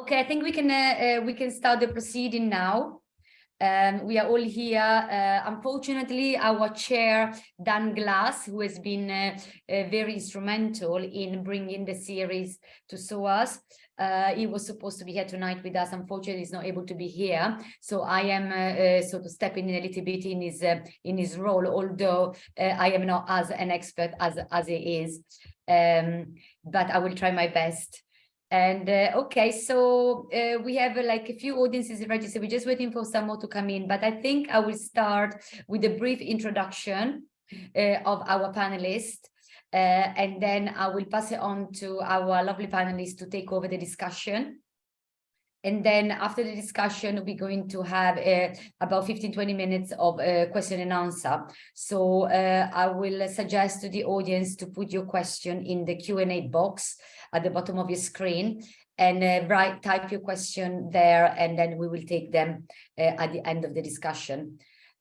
Okay, I think we can uh, uh, we can start the proceeding now. Um, we are all here. Uh, unfortunately, our chair, Dan Glass, who has been uh, uh, very instrumental in bringing the series to SOAS, uh, he was supposed to be here tonight with us. Unfortunately, he's not able to be here. So I am sort of stepping in a little bit in his in his role, although I am not as an expert as as he is. Um, but I will try my best. And uh, okay, so uh, we have uh, like a few audiences registered. We're just waiting for some more to come in, but I think I will start with a brief introduction uh, of our panelists. Uh, and then I will pass it on to our lovely panelists to take over the discussion. And then after the discussion, we're going to have uh, about 15, 20 minutes of uh, question and answer. So uh, I will suggest to the audience to put your question in the Q&A box at the bottom of your screen and uh, write, type your question there, and then we will take them uh, at the end of the discussion.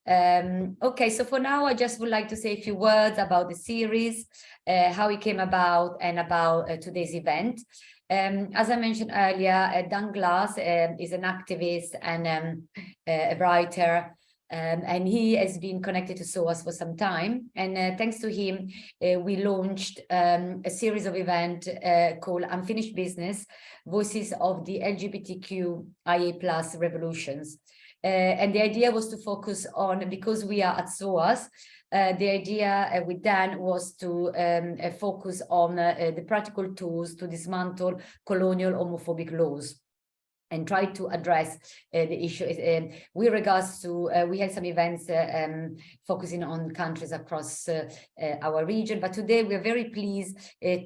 Um, okay, so for now, I just would like to say a few words about the series, uh, how it came about and about today's event. Um, as I mentioned earlier, uh, Dan Glass uh, is an activist and um, a writer, um, and he has been connected to SOAS for some time. And uh, thanks to him, uh, we launched um, a series of events uh, called Unfinished Business, Voices of the LGBTQIA plus Revolutions. Uh, and the idea was to focus on, because we are at SOAS, uh, the idea uh, with Dan was to um, uh, focus on uh, the practical tools to dismantle colonial homophobic laws and try to address uh, the issue. Uh, with regards to uh, we had some events uh, um, focusing on countries across uh, uh, our region but today we are very pleased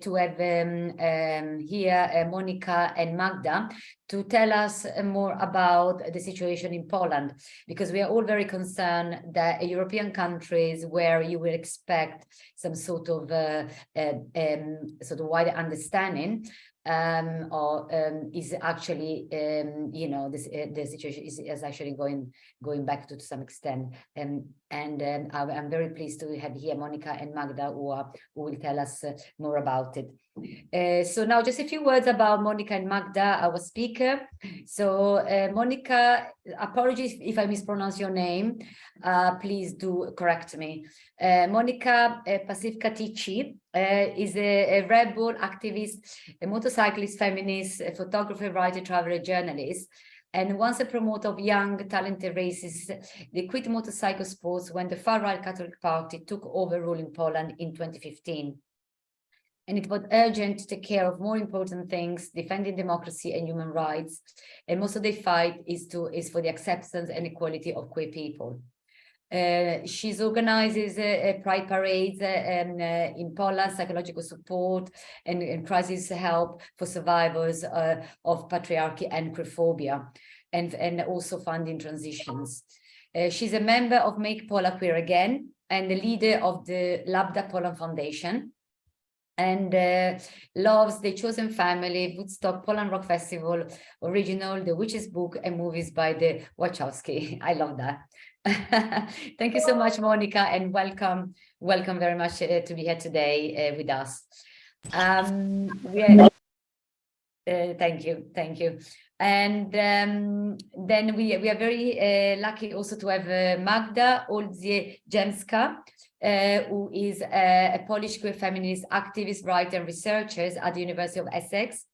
to have um, um, here Monica and Magda to tell us more about the situation in Poland because we are all very concerned that European countries where you will expect some sort of um, sort of wider understanding um, or um, is actually, um, you know, this uh, the situation is, is actually going going back to, to some extent. Um, and um, I'm very pleased to have here Monica and Magda who, are, who will tell us uh, more about it. Uh, so now just a few words about Monica and Magda, our speaker. So uh, Monica, apologies if I mispronounce your name, uh, please do correct me. Uh, Monica uh, Pacifica Ticci is a, a rebel activist, a motorcyclist, feminist, a photographer, writer, traveler, journalist, and once a promoter of young, talented races, they quit motorcycle sports when the far-right Catholic Party took over ruling Poland in 2015. And it was urgent to take care of more important things, defending democracy and human rights. And most of the fight is, to, is for the acceptance and equality of queer people. Uh, she's organizes uh, pride parades uh, um, uh, in Poland, psychological support and, and, crisis help for survivors uh, of patriarchy and queerphobia, and, and also funding transitions. Uh, she's a member of Make Poland Queer Again and the leader of the Lambda Poland Foundation and uh, loves The Chosen Family, Woodstock, Poland Rock Festival, original, The Witch's Book, and movies by the Wachowski. I love that. Thank you so much, Monica, and welcome, welcome very much uh, to be here today uh, with us. Um, uh, thank you, thank you. And um, then we, we are very uh, lucky also to have uh, Magda Oldziejewska, uh, who is a, a Polish queer feminist activist, writer, and researcher at the University of Essex.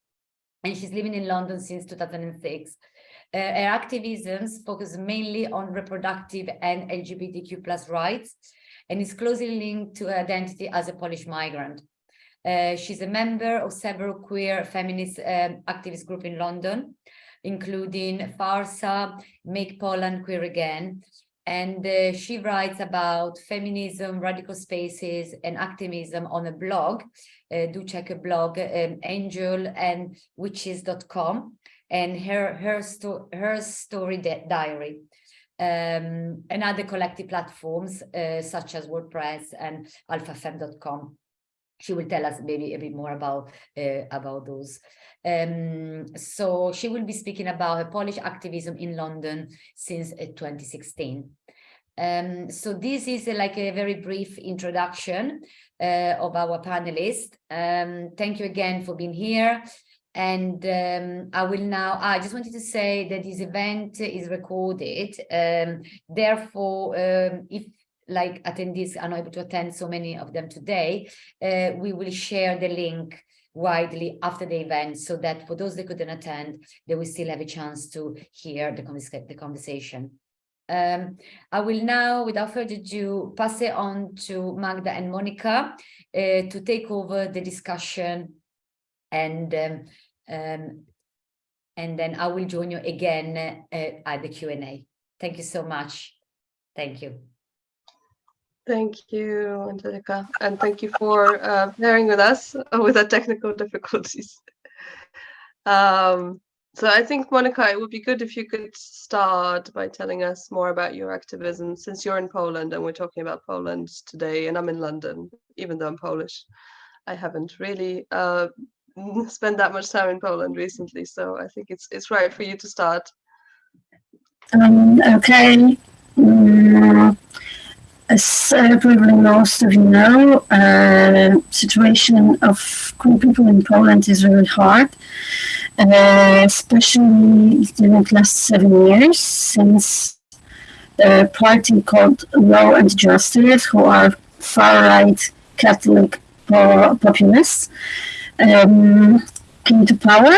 And she's living in London since 2006. Uh, her activisms focus mainly on reproductive and LGBTQ plus rights and is closely linked to her identity as a Polish migrant. Uh, she's a member of several queer feminist um, activist groups in London, including FARSA, Make Poland Queer Again, and uh, she writes about feminism, radical spaces, and activism on a blog. Uh, do check a blog, um, angel and witches.com and her her, sto her story diary. Um, and other collective platforms uh, such as WordPress and alphafem.com. She will tell us maybe a bit more about uh, about those. Um, so she will be speaking about her Polish activism in London since uh, 2016. Um, so this is uh, like a very brief introduction uh, of our panelists. Um, thank you again for being here. and um, I will now, I just wanted to say that this event is recorded. Um, therefore, um, if like attendees are not able to attend so many of them today, uh, we will share the link widely after the event so that for those that couldn't attend, they will still have a chance to hear the, the conversation. Um, I will now, without further ado, pass it on to Magda and Monica uh, to take over the discussion and um, um, and then I will join you again uh, at the Q&A. Thank you so much. Thank you. Thank you, Angelica, and thank you for uh, bearing with us with the technical difficulties. Um, so I think, Monica, it would be good if you could start by telling us more about your activism, since you're in Poland and we're talking about Poland today, and I'm in London, even though I'm Polish. I haven't really uh, spent that much time in Poland recently, so I think it's it's right for you to start. Um, okay. Mm, as probably most of you know, uh, situation of queer people in Poland is really hard, uh, especially during the last seven years since the party called Law and Justice, who are far-right Catholic populists, um, came to power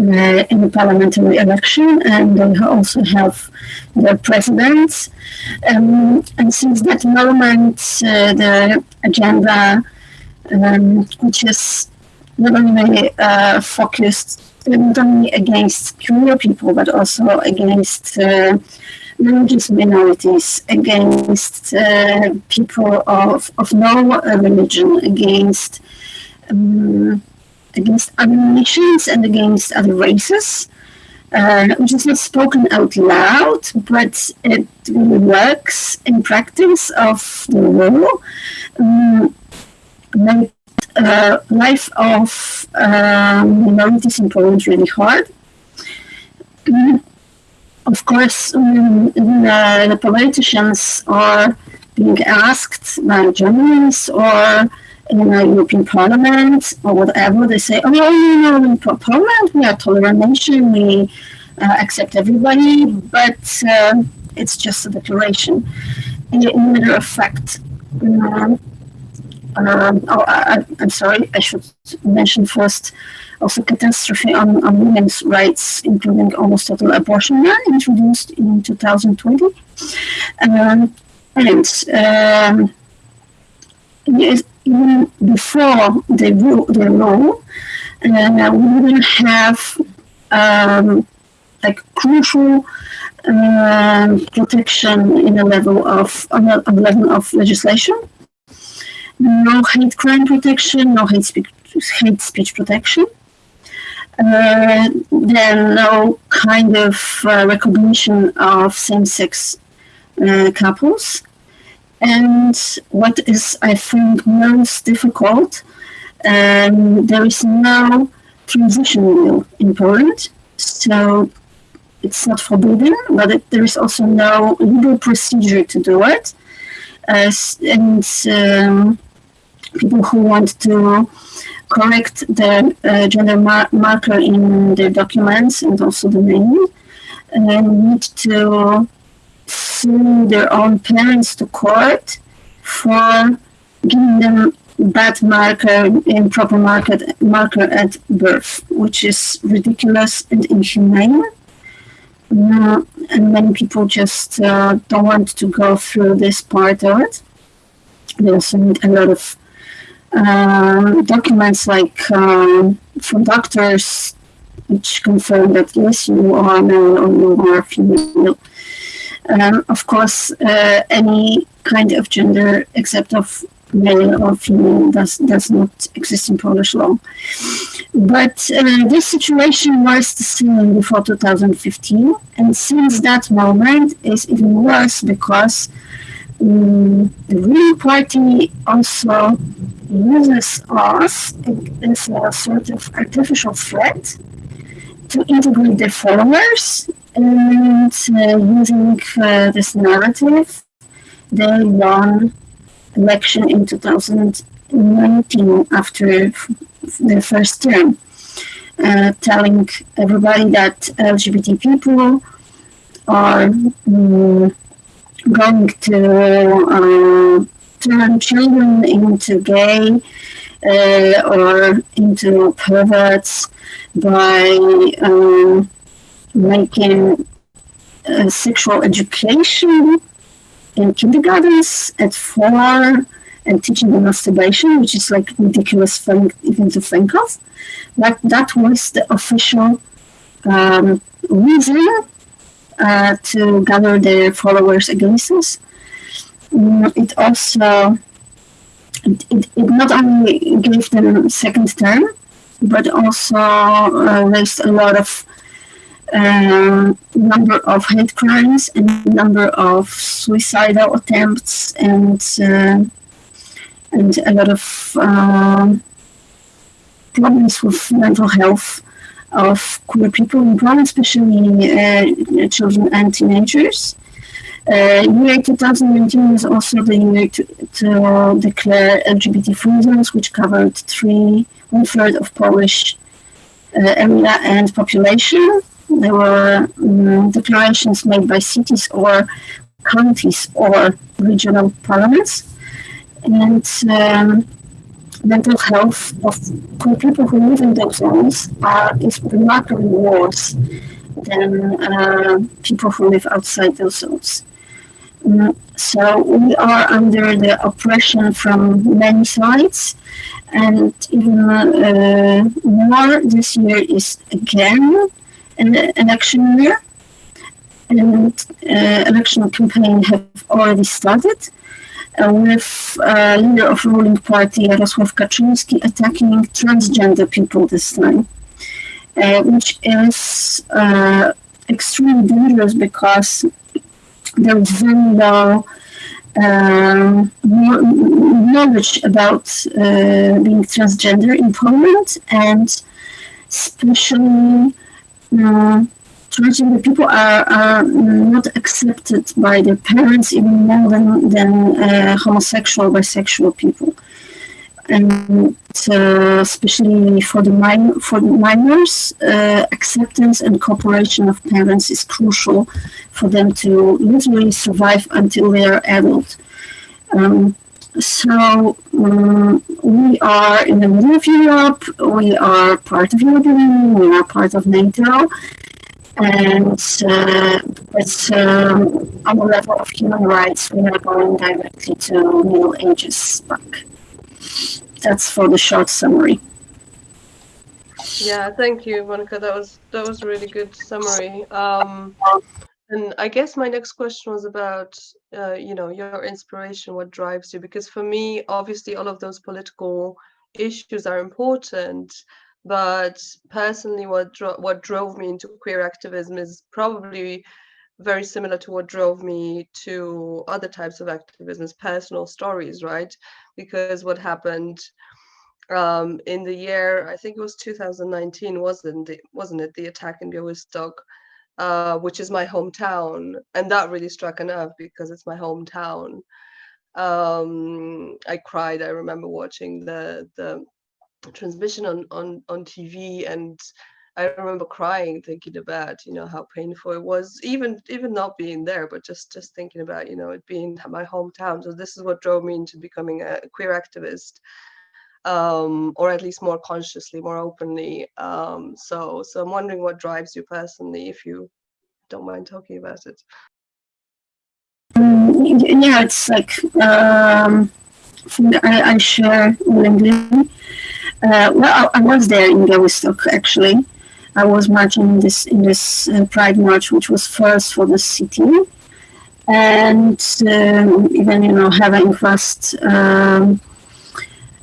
uh, in the parliamentary election, and they also have their presidents. Um, and since that moment, uh, the agenda, um, which is not only uh, focused not only against queer people, but also against uh, religious minorities, against uh, people of, of no religion, against um, against other nations and against other races, uh, which is not spoken out loud, but it works in practice of the law. Um, uh, life of um, minorities in Poland really hard. Um, of course, um, the, the politicians are being asked by journalists or in a European Parliament or whatever, they say, oh, you know, in Poland, we are tolerant nation, we uh, accept everybody, but uh, it's just a declaration. In, in matter of fact, um, um, oh, I, am sorry, I should mention first also catastrophe on, on women's rights, including almost total abortion ban, introduced in 2020. Um, and um, yes, even before the, the law, uh, we will have um, like crucial uh, protection in a level of on a, a, level of legislation. No hate crime protection, no hate speech, hate speech protection. Uh, then no kind of uh, recognition of same-sex uh, couples. And what is, I think, most difficult, um, there is no transition wheel in Poland. So it's not forbidden, but it, there is also no legal procedure to do it. Uh, and um, people who want to correct the uh, gender mar marker in their documents and also the name uh, need to sue their own parents to court for giving them bad marker, improper market, marker at birth, which is ridiculous and inhumane. And many people just uh, don't want to go through this part of it. They also need a lot of uh, documents like um, from doctors which confirm that yes, you are male or you are female. Um, of course, uh, any kind of gender except of male or female does, does not exist in Polish law. But uh, this situation was the same before 2015, and since that moment is even worse because um, the ruling party also uses us as a sort of artificial threat to integrate their followers and uh, using uh, this narrative, they won election in 2019 after their first term. uh, telling everybody that LGBT people are mm, going to uh, turn children into gay uh, or into perverts by um, making uh, sexual education in kindergartens at four and teaching them masturbation, which is like ridiculous thing even to think of. But that was the official um, reason uh, to gather their followers against us. Mm, it also it, it, it, not only gave them second term, but also uh, raised a lot of um, number of hate crimes and number of suicidal attempts and uh, and a lot of um, problems with mental health of queer people in Poland, especially uh, children and teenagers. Uh, year 2019 was also the year to, to declare LGBT free zones, which covered three one third of Polish uh, area and population. There were um, declarations made by cities or counties or regional parliaments and um, mental health of people who live in those zones are, is remarkably worse than uh, people who live outside those zones. Um, so we are under the oppression from many sides, and even uh, more this year is again election year, and uh, election campaign have already started uh, with uh, leader of ruling party Jarosław Kaczynski attacking transgender people this time, which is extremely dangerous because there is very low um, knowledge about uh, being transgender in Poland and especially uh, transgender people are, are not accepted by their parents even more than, than uh, homosexual, bisexual people. And uh, especially for the, min- for the minors, uh, acceptance and cooperation of parents is crucial for them to literally survive until they are adult. Um, so um, we are in the middle of Europe. We are part of European Union. We are part of NATO, and uh, it's um, on the level of human rights. We are going directly to Middle Ages back. That's for the short summary. Yeah, thank you, Monica. That was that was a really good summary. Um, and I guess my next question was about, uh, you know, your inspiration, what drives you? Because for me, obviously, all of those political issues are important, but personally, what dro what drove me into queer activism is probably very similar to what drove me to other types of activism, personal stories, right? Because what happened um, in the year, I think it was 2019, wasn't it? Wasn't it the attack in Białystok? Uh, which is my hometown, and that really struck a nerve because it's my hometown. Um, I cried. I remember watching the the transmission on on on TV, and I remember crying, thinking about you know how painful it was, even even not being there, but just just thinking about you know it being my hometown. So this is what drove me into becoming a queer activist um, or at least more consciously, more openly. Um, so, so I'm wondering what drives you personally, if you don't mind talking about it. Um, yeah, it's like um, I, I share willingly. Uh, well, I, was there in Białystok actually. I was marching in this in this uh, Pride March, which was first for the city, and um, even you know having first um,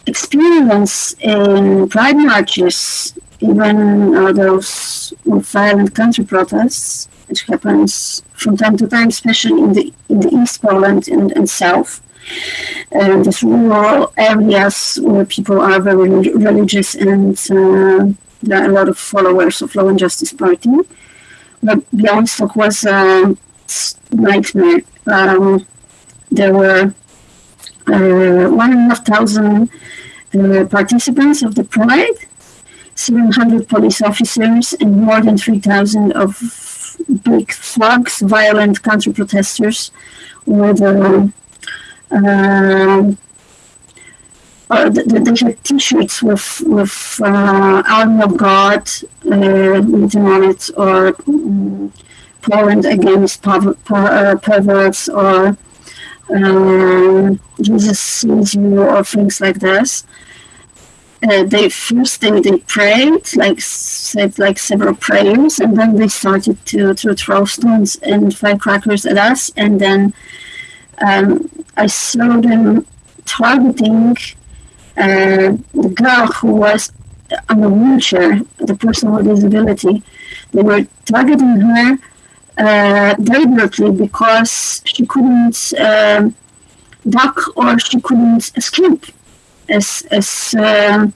experience in pride marches, even uh, those violent counter protests, which happens from time to time, especially in the in the East Poland and, and South. Uh, these rural areas where people are very religious and uh, there are a lot of followers of Law and Justice Party. But Białystok was a nightmare. Um, there were one and a half thousand uh, participants of the Pride. 700 police officers and more than 3,000 of big thugs, violent counter protesters with uh, uh, uh, they had T-shirts with with uh, "Army of God" uh, written on it, or um, Poland against per per perverts, or Jesus sees you, or things like this. Uh, they first they, they prayed like said like several prayers and then they started to, to throw stones and firecrackers at us and then um, I saw them targeting uh, the girl who was on a wheelchair, the person with disability, they were targeting her uh, deliberately because she couldn't uh, duck or she couldn't escape as as uh,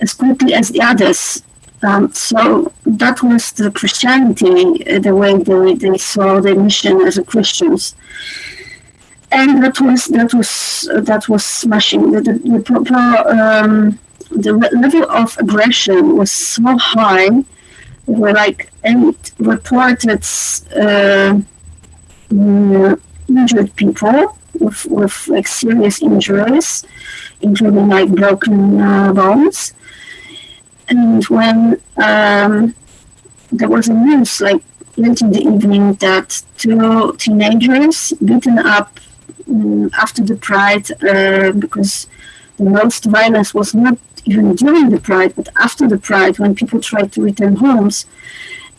as quickly as the others. Um, so that was the Christianity, uh, the way they, they saw the mission as a Christians and that was that was that was smashing. The the, the, um, the level of aggression was so high. Were like eight reported uh, mm, injured people with with like serious injuries, including like broken uh, bones. And when um, there was a news like late in the evening that two teenagers beaten up um, after the Pride uh, because the most violence was not even during the Pride, but after the Pride when people tried to return homes.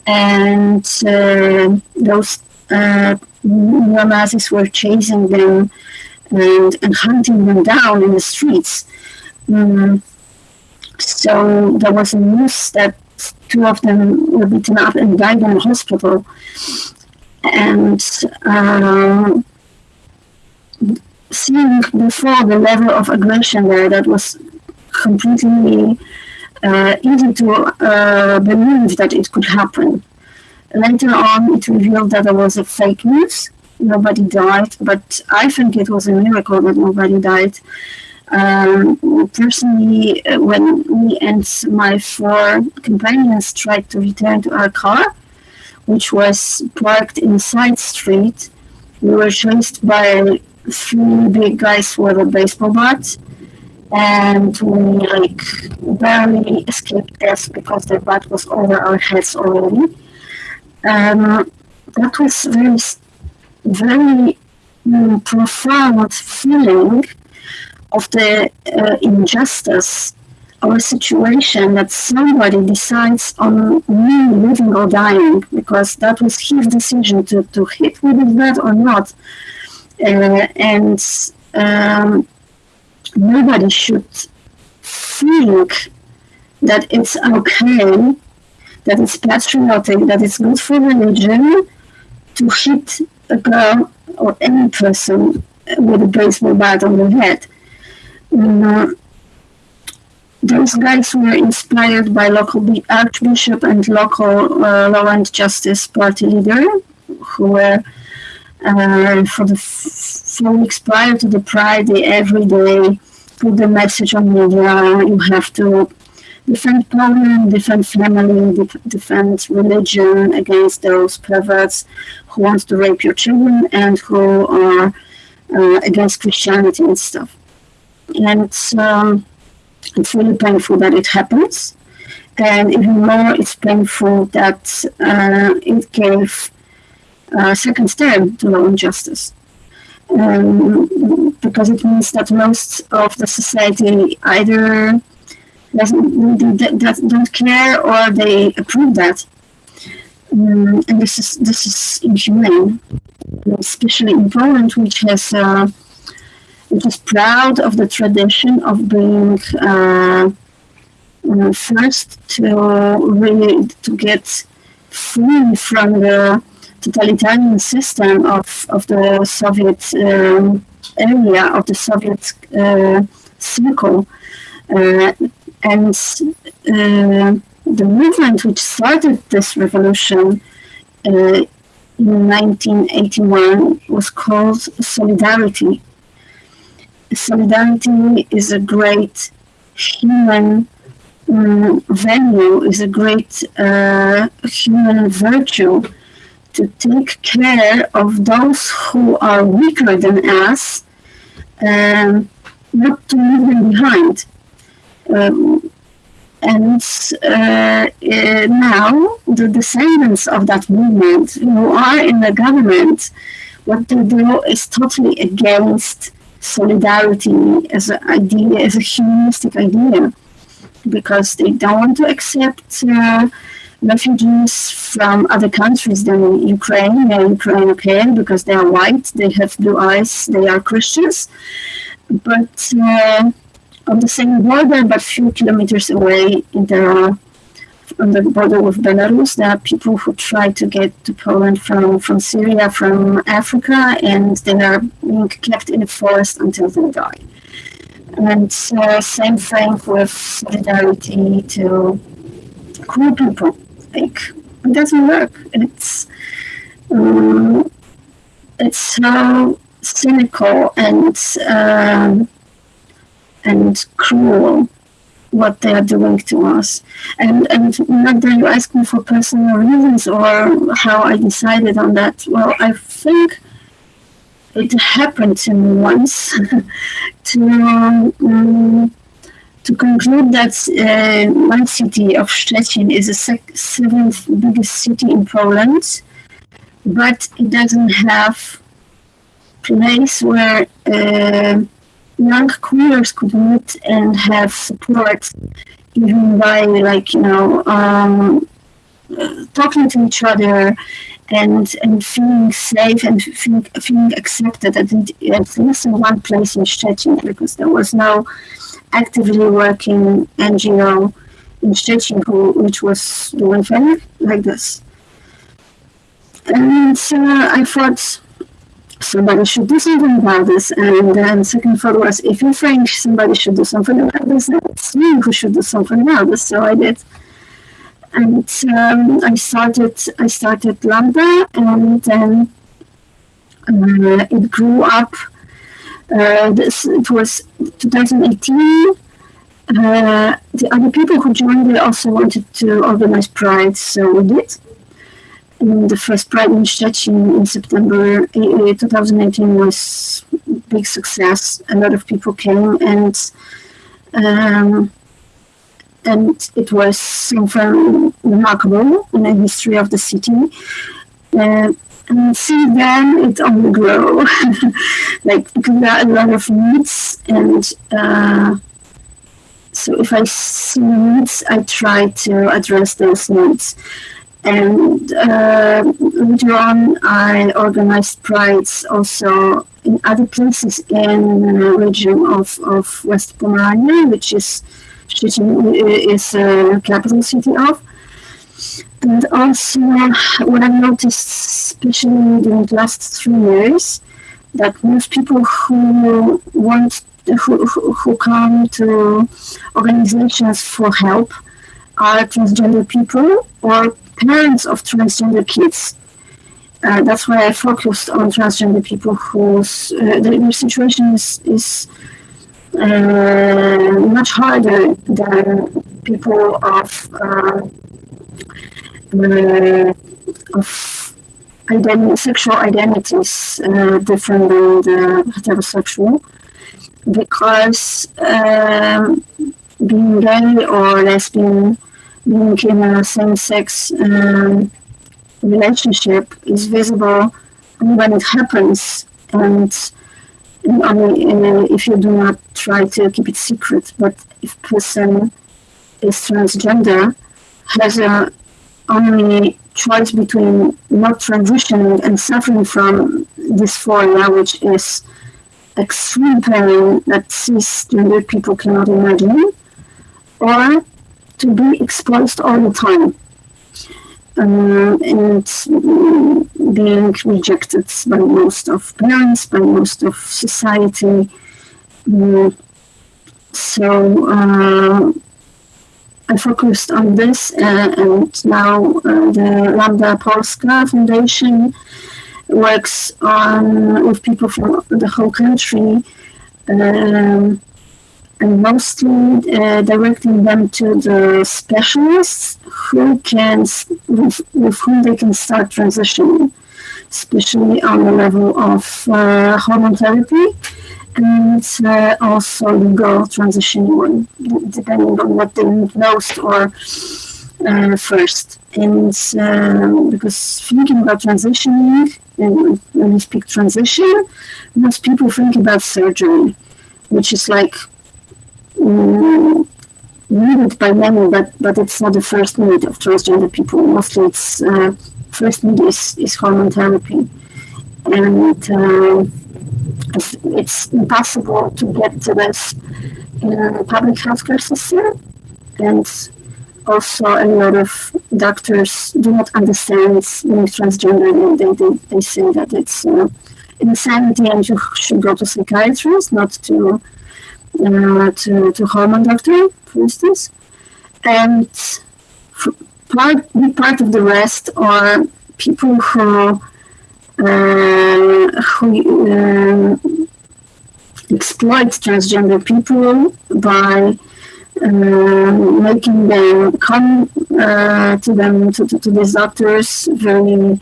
And uh, those uh, neo-Nazis were chasing them and, and hunting them down in the streets. Um, so there was a news that two of them were beaten up and died in the hospital. And uh, seeing before the level of aggression there that was completely uh, easy to uh, believe that it could happen. Later on, it revealed that there was a fake news. Nobody died, but I think it was a miracle that nobody died. Um, personally, uh, when me and my four companions tried to return to our car, which was parked in a side street, we were chased by three big guys with a baseball bat and we like barely escaped death because the bat was over our heads already. Um, that was very, very um, profound feeling of the uh, injustice a situation that somebody decides on me living or dying because that was his decision to, to hit with his bat or not uh, and um, nobody should think that it's okay, that it's patriotic, that it's good for religion to hit a girl or any person with a baseball bat on the head. Uh, those guys were inspired by local archbishop and local uh, law and justice party leader who were uh, for the four weeks prior to the Pride, they every day put the message on media. You have to defend Poland, defend family, def- defend religion against those perverts who want to rape your children and who are uh, against Christianity and stuff. And it's, um, it's really painful that it happens. And even more, it's painful that uh, it gave uh, second term to law and justice. Um, because it means that most of the society either doesn't, don't care or they approve that. Um, and this is this is inhumane, especially in Poland, which has uh, which is proud of the tradition of being uh, uh, first to really to get free from the totalitarian system of, of the Soviet um, area, of the Soviet uh, circle. Uh, and uh, the movement which started this revolution in 1981 was called Solidarity. Solidarity is a great human um, value, is a great uh, human virtue to take care of those who are weaker than us, um, not to leave them behind. Um, and uh, uh, now the descendants of that movement who are in the government, what they do is totally against solidarity as an idea, as a humanistic idea, because they don't want to accept uh, refugees from other countries than Ukraine. They're Ukraine, okay, because they are white, they have blue eyes, they are Christians, but uh, on the same border, but few kilometers away, there are on the border with Belarus, there are people who try to get to Poland from, from Syria, from Africa, and they are being kept in the forest until they die. And uh, same thing with solidarity to queer people. Like, it doesn't work. It's um, it's so cynical and um, and cruel what they are doing to us. And and that you ask me for personal reasons or how I decided on that. Well, I think it happened to me once to um, to conclude that uh, my city of Szczecin is the seventh biggest city in Poland, but it doesn't have place where uh, young queers could meet and have support even by like you know um, talking to each other and and feeling safe and feeling, feeling accepted at, at least in one place in Szczecin because there was no actively working NGO in Szczecin who, which was doing things like this. And uh, I thought somebody should do something about this. And then second thought was, if you think somebody should do something about this, then it's me who should do something about this. So I did. And um, I started, I started Lambda, and then uh, it grew up. Uh, this it was 2018. Uh, the other people who joined, they also wanted to organize Pride, so we did in the first Pride in Szczecin in September 2018 was big success. A lot of people came and um, and it was something remarkable in the history of the city. Uh, and see then, it only grew. like there are a lot of needs, and uh, so if I see needs, I try to address those needs. And uh, later on, I organized prides also in other places in the region of, of West Pomerania, which is is a capital city of. And also, what I've noticed, especially during the last three years, that most people who want who, who, come to organizations for help are transgender people or parents of transgender kids. Uh, that's why I focused on transgender people whose uh, their situation is, is uh, much harder than people of uh, of sexual identities uh, different than the heterosexual, because um, being gay or lesbian being in a same-sex um, relationship is visible when it happens. And, only uh, if you do not try to keep it secret but if person is transgender has a only choice between not transitioning and suffering from dysphoria which is extreme pain that cisgender people cannot imagine or to be exposed all the time um, and being rejected by most of parents, by most of society. Um, so uh, I focused on this, uh, and now uh, the Lambda Polska Foundation works on with people from the whole country. Um, and mostly uh, directing them to the specialists who can with, with whom they can start transitioning especially on the level of uh, hormone therapy and uh, also legal transitioning one depending on what they need most or uh, first and um, because thinking about transitioning and when we speak transition most people think about surgery which is like um, needed by many, but but it's not the first need of transgender people. Mostly, it's uh, first need is, is hormone therapy, and uh, it's, impossible to get to this in public healthcare system, and also a lot of doctors do not understand being transgender. They, they, they say that it's uh, insanity and you should go to psychiatrist, not to uh, to, to hormone doctor, for instance. And part, part of the rest are people who, who uh, exploit transgender people by uh, making them come uh, to them to, to, to these doctors very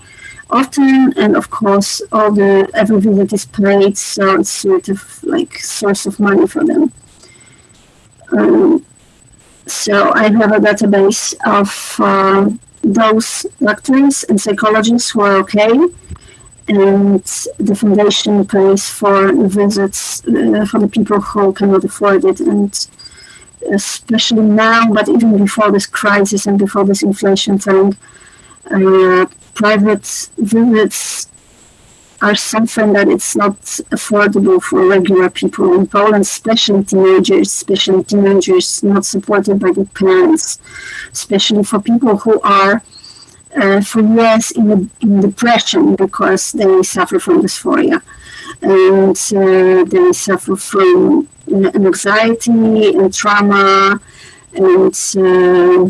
often. And of course all the every visit is paid so it's sort of like source of money for them. Um, so i have a database of uh, those doctors and psychologists who are okay and the foundation pays for visits uh, for the people who cannot afford it and especially now but even before this crisis and before this inflation thing uh, private visits are something that it's not affordable for regular people in Poland, especially teenagers, especially teenagers not supported by their parents, especially for people who are uh, for years in, in depression because they suffer from dysphoria. And uh, they suffer from uh, anxiety and trauma and uh,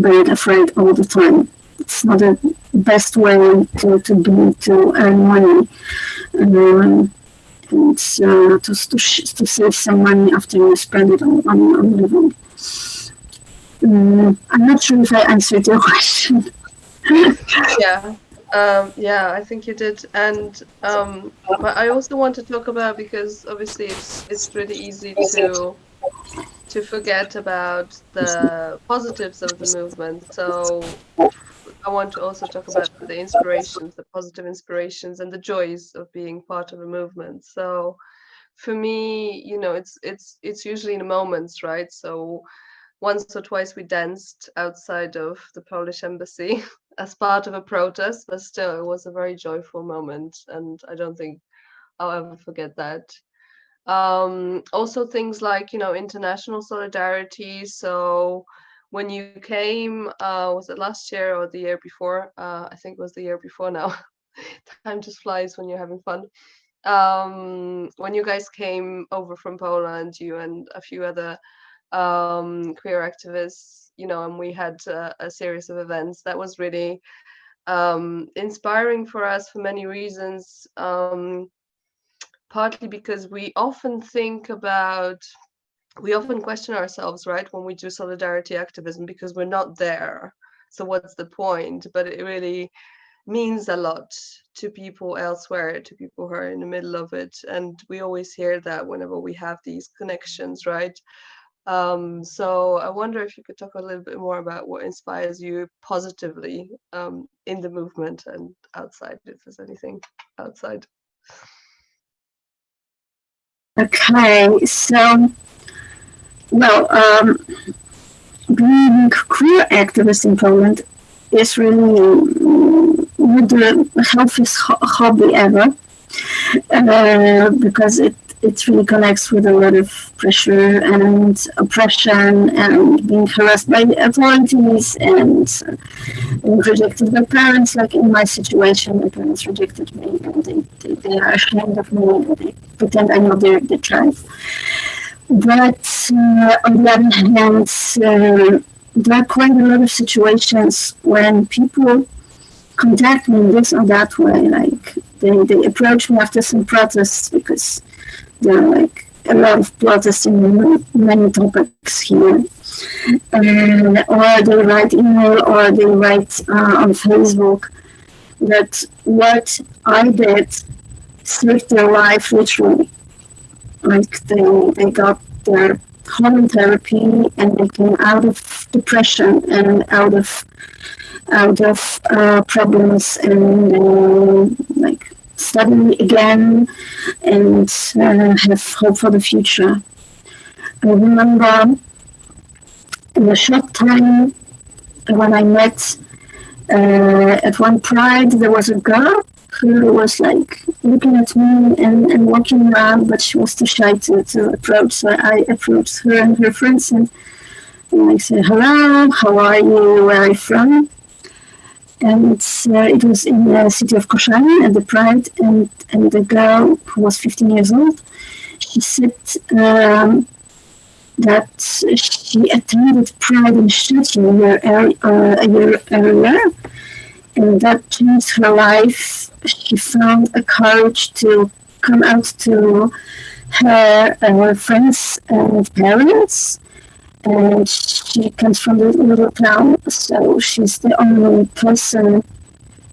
being afraid all the time. It's not the best way to, to be to earn money. Um, and uh, to, to, to save some money after you spend it on, on, on living. Um, I'm not sure if I answered your question. yeah, um, yeah, I think you did, and um, but I also want to talk about because obviously it's it's really easy to to forget about the positives of the movement. So I want to also talk about the inspirations, the positive inspirations, and the joys of being part of a movement. So, for me, you know, it's it's it's usually in moments, right? So, once or twice we danced outside of the Polish embassy as part of a protest, but still, it was a very joyful moment, and I don't think I'll ever forget that. Um, also, things like you know international solidarity. So when you came, uh, was it last year or the year before? Uh, I think it was the year before now. Time just flies when you're having fun. Um, when you guys came over from Poland, you and a few other um, queer activists, you know, and we had uh, a series of events that was really um, inspiring for us for many reasons. Um, partly because we often think about we often question ourselves, right, when we do solidarity activism because we're not there. So what's the point? But it really means a lot to people elsewhere, to people who are in the middle of it. And we always hear that whenever we have these connections, right? Um, so I wonder if you could talk a little bit more about what inspires you positively um, in the movement and outside, if there's anything outside. Okay, so well, um, being queer activist in Poland is really the healthiest ho hobby ever uh, because it it really connects with a lot of pressure and oppression and being harassed by the authorities and being rejected by parents. Like in my situation, my parents rejected me and they, they, they are ashamed of me and they pretend I know their, their child. But uh, on the other hand, uh, there are quite a lot of situations when people contact me in this or that way. Like they, they approach me after some protests because they're like a lot of protests in many topics here. And, or they write email or they write uh, on Facebook that what I did saved their life literally. Like they, they got their hormone therapy and they came out of depression and out of out of uh, problems and uh, like study again and uh, have hope for the future. I remember in a short time when I met uh, at one pride, there was a girl who was like looking at me and, and walking around, but she was too shy to, to approach. So I approached her and her friends and, and I said, Hello, how are you? Where are you from? And uh, it was in the city of Koszalin at the Pride, and, and the girl who was 15 years old, she said um, that she attended Pride in Szczecin a year, uh, earlier, and that changed her life. She found a courage to come out to her uh, friends and parents. And she comes from a little town, so she's the only person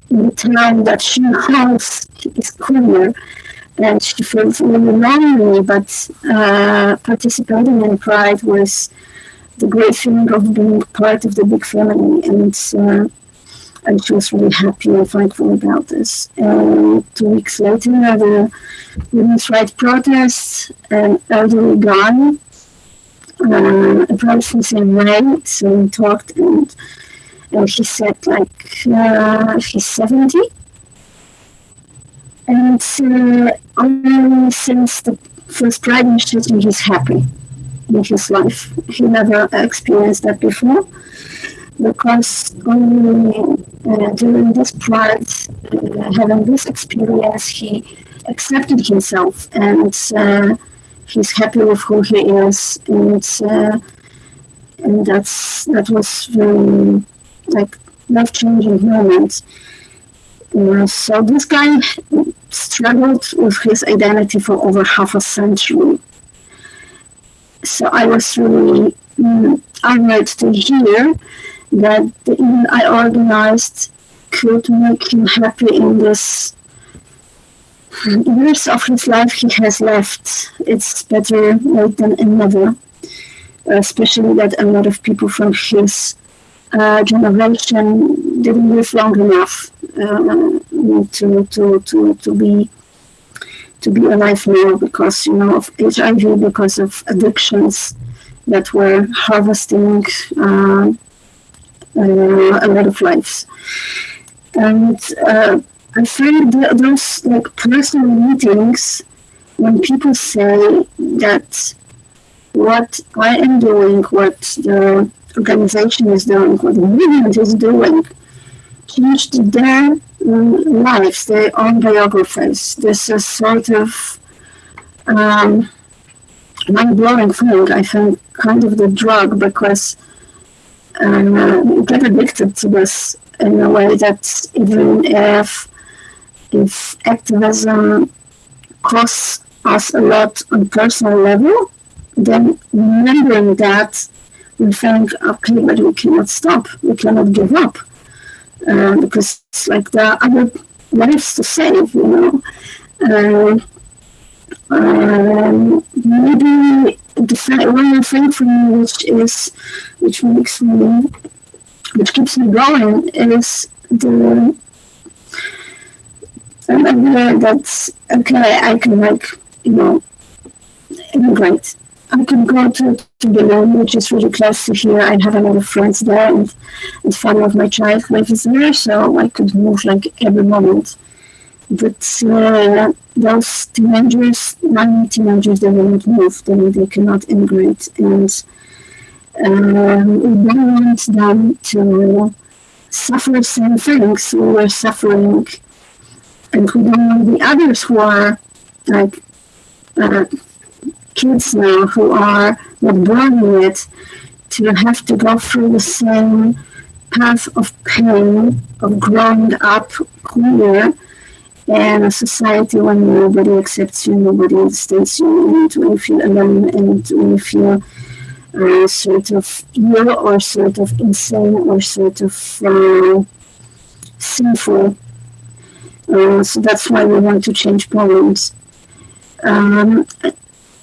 in the town that she knows is queer. And she feels really lonely, but uh, participating in Pride was the great feeling of being part of the big family. And uh, and she was really happy and thankful about this. Two weeks later, the women's rights protests, an elderly guy uh, approached me saying, right, so we talked and, and he said like, uh, he's 70. And uh, only since the first Pride initiative, he's happy in his life. He never experienced that before because only uh, during this pride, uh, having this experience, he accepted himself and uh, he's happy with who he is, and uh, and that's that was very like life changing moment. Uh, so this guy struggled with his identity for over half a century. So I was really mm, honored to hear that the I organized could make him happy in this years of his life he has left. It's better late than never, especially that a lot of people from his uh, generation didn't live long enough uh, to, to, to, to be to be alive now because you know of HIV, because of addictions that were harvesting uh, uh, a lot of lives. And uh, I find those like personal meetings when people say that what I am doing, what the organization is doing, what the movement is doing, changed their lives, their own biographies. This is sort of um, mind-blowing thing. I think kind of the drug because uh, get addicted to this in a way that even if if activism costs us a lot on personal level, then remembering that we think, okay, but we cannot stop, we cannot give up, uh, because like there are other lives to save, you know. Uh, um, maybe the one thing for me, which is, which makes me, which keeps me going, is the idea that's okay, I can like you know immigrate. I can go to, to Berlin, which is really close to here. I have a lot of friends there, and, and family of my child lives there, so I could move like every moment. But uh, those teenagers, young teenagers, they will not move, they, they cannot immigrate. And um, we don't want them to suffer the same things we were suffering. Want the others who are like uh, kids now who are not born yet to have to go through the same path of pain of growing up queer in a society when nobody accepts you, nobody understands you, and when you feel alone, and when you feel uh, sort of ill or sort of insane or sort of uh, sinful. Uh, so that's why we want to change Poland. Um,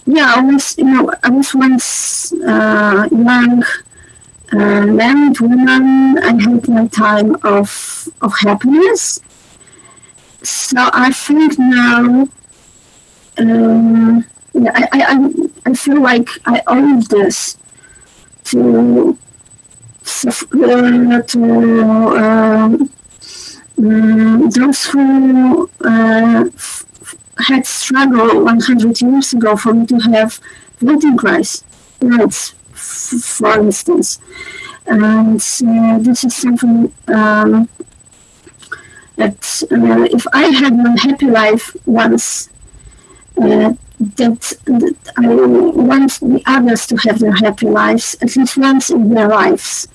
yeah, I was, you know, I was once uh, young, uh, married woman. I had my time of of happiness. So I think now, um, yeah, I, I, I feel like I owe this to uh, to um, um, those who uh, had struggled 100 years ago for me to have voting rights, for instance. And uh, this is something um, that uh, if I had my happy life once, uh, that, that, I want the others to have their happy lives at least once in their lives.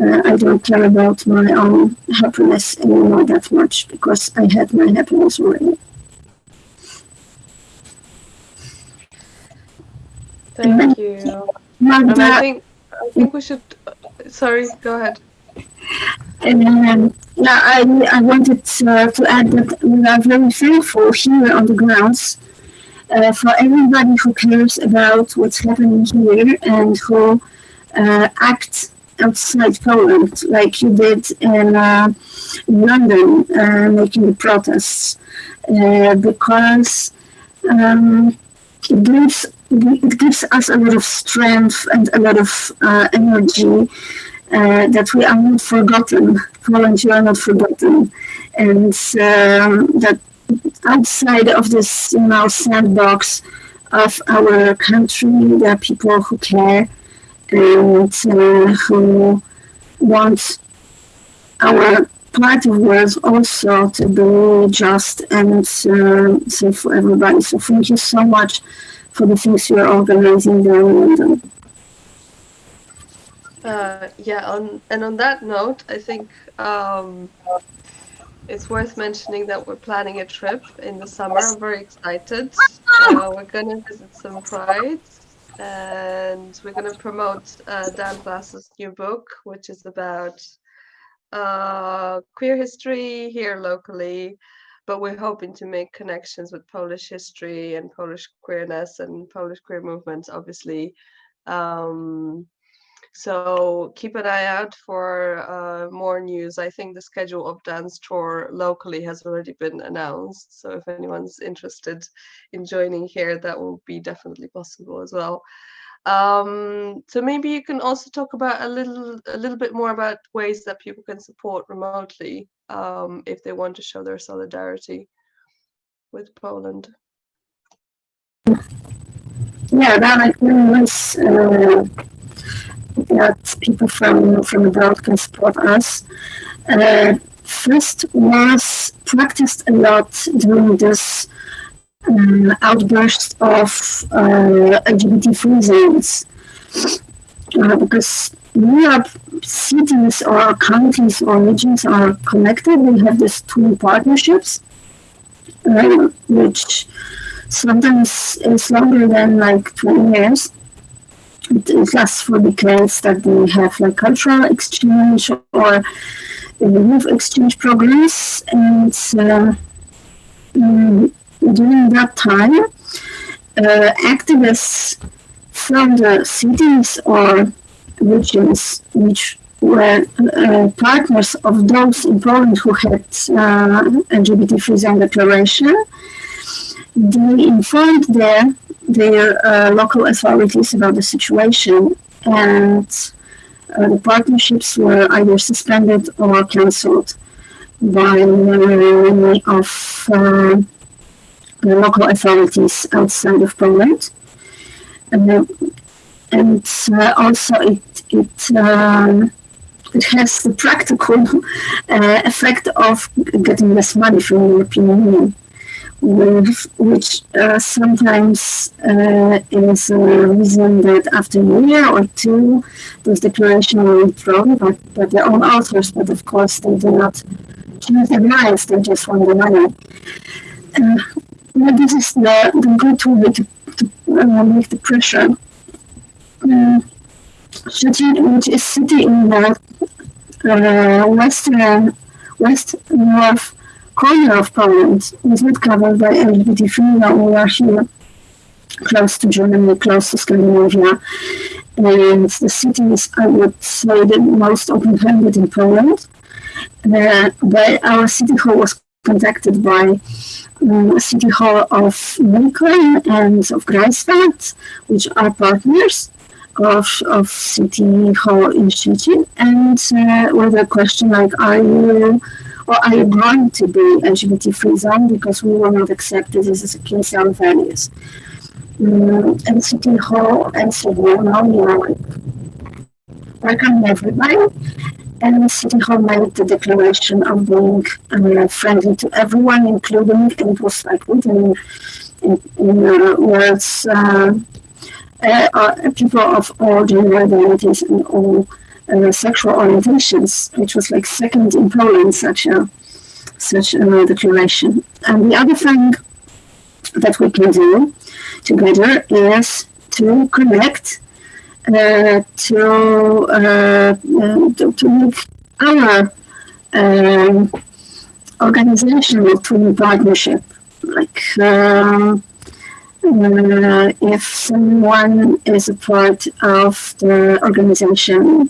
Uh, I don't care about my own happiness anymore that much because I had my happiness already. Thank you. And I think I think we should. Sorry, go ahead. Um, yeah, I, I wanted uh, to add that we are very thankful here on the grounds uh, for everybody who cares about what's happening here and who uh, acts outside Poland, like you did in, uh, London, uh, making the protests, uh, because um, it gives it gives us a lot of strength and a lot of uh, energy uh, that we are not forgotten. Poland, you are not forgotten, and um, that outside of this, you know, sandbox of our country, there are people who care and uh, who want our part of world also to be just and uh, safe for everybody. So thank you so much for the things you're organizing there in London. Uh, yeah, on, and on that note, I think um, it's worth mentioning that we're planning a trip in the summer. I'm very excited. Uh, we're going to visit some prides and we're going to promote uh, Dan Glass's new book, which is about uh, queer history here locally but we're hoping to make connections with Polish history and Polish queerness and Polish queer movements, obviously. Um, so keep an eye out for uh, more news. I think the schedule of Dan's tour locally has already been announced. So if anyone's interested in joining here, that will be definitely possible as well. Um, so maybe you can also talk about a little a little bit more about ways that people can support remotely um, if they want to show their solidarity with Poland. Yeah, that was uh, that people from from abroad can support us. Uh, first was practiced a lot during this um, outburst of uh, LGBT free zones uh, because Europe cities or counties or regions are connected. We have these two partnerships, uh, which sometimes is longer than like 20 years. It lasts for decades that they have like cultural exchange or youth exchange programs. And uh, um, during that time, uh, activists from the cities or regions which were uh, partners of those in Poland who had uh, LGBT free zone declaration, they informed their, their uh, local authorities about the situation and uh, the partnerships were either suspended or cancelled by many of uh, the local authorities outside of Poland. Uh, and uh, also it it um, it has the practical uh, effect of getting less money from the European Union, with, which uh, sometimes uh, is a reason that after a year or two, those declarations are withdrawn by, by their own authors, but of course they do not change their minds, they just want the money. Uh, this is the, the good way to, to uh, make the pressure. Szczecin, which is city in the uh, western, west north corner of Poland, is not covered by LGBT free law. We are here close to Germany, close to Scandinavia. And the city is, I would say, the most open-handed in Poland. But our city hall was contacted by um, City Hall of Lincoln and of Greifswald, which are partners of, of City Hall in Szczecin, and uh, with a question like, are you or are you going to be LGBT free zone because we will not accept this as a our values? Um, and City Hall answered, no, no, you know, welcome everybody. And City Hall made the declaration of being uh, friendly to everyone, including, and it was like written in, in uh, words, uh, uh, people of all gender identities and all uh, sexual orientations, which was like second in Poland, such a such a declaration. And the other thing that we can do together is to connect uh, to, uh, to, to make our um, organizational twin partnership. Like um, uh, if someone is a part of the organization,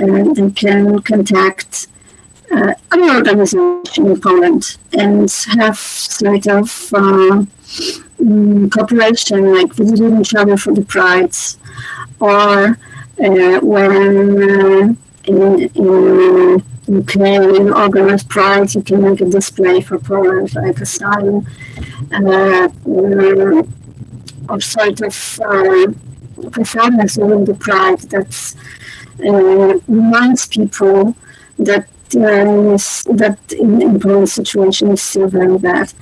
uh, they can contact uh, other organization in Poland and have sort of um, cooperation, like visiting each other for the prides or uh, when uh, in, in UK in organized pride you can make a display for Poland like a sign uh, or sort of uh, performance during the pride that uh, reminds people that uh, that in, in situation is still very bad.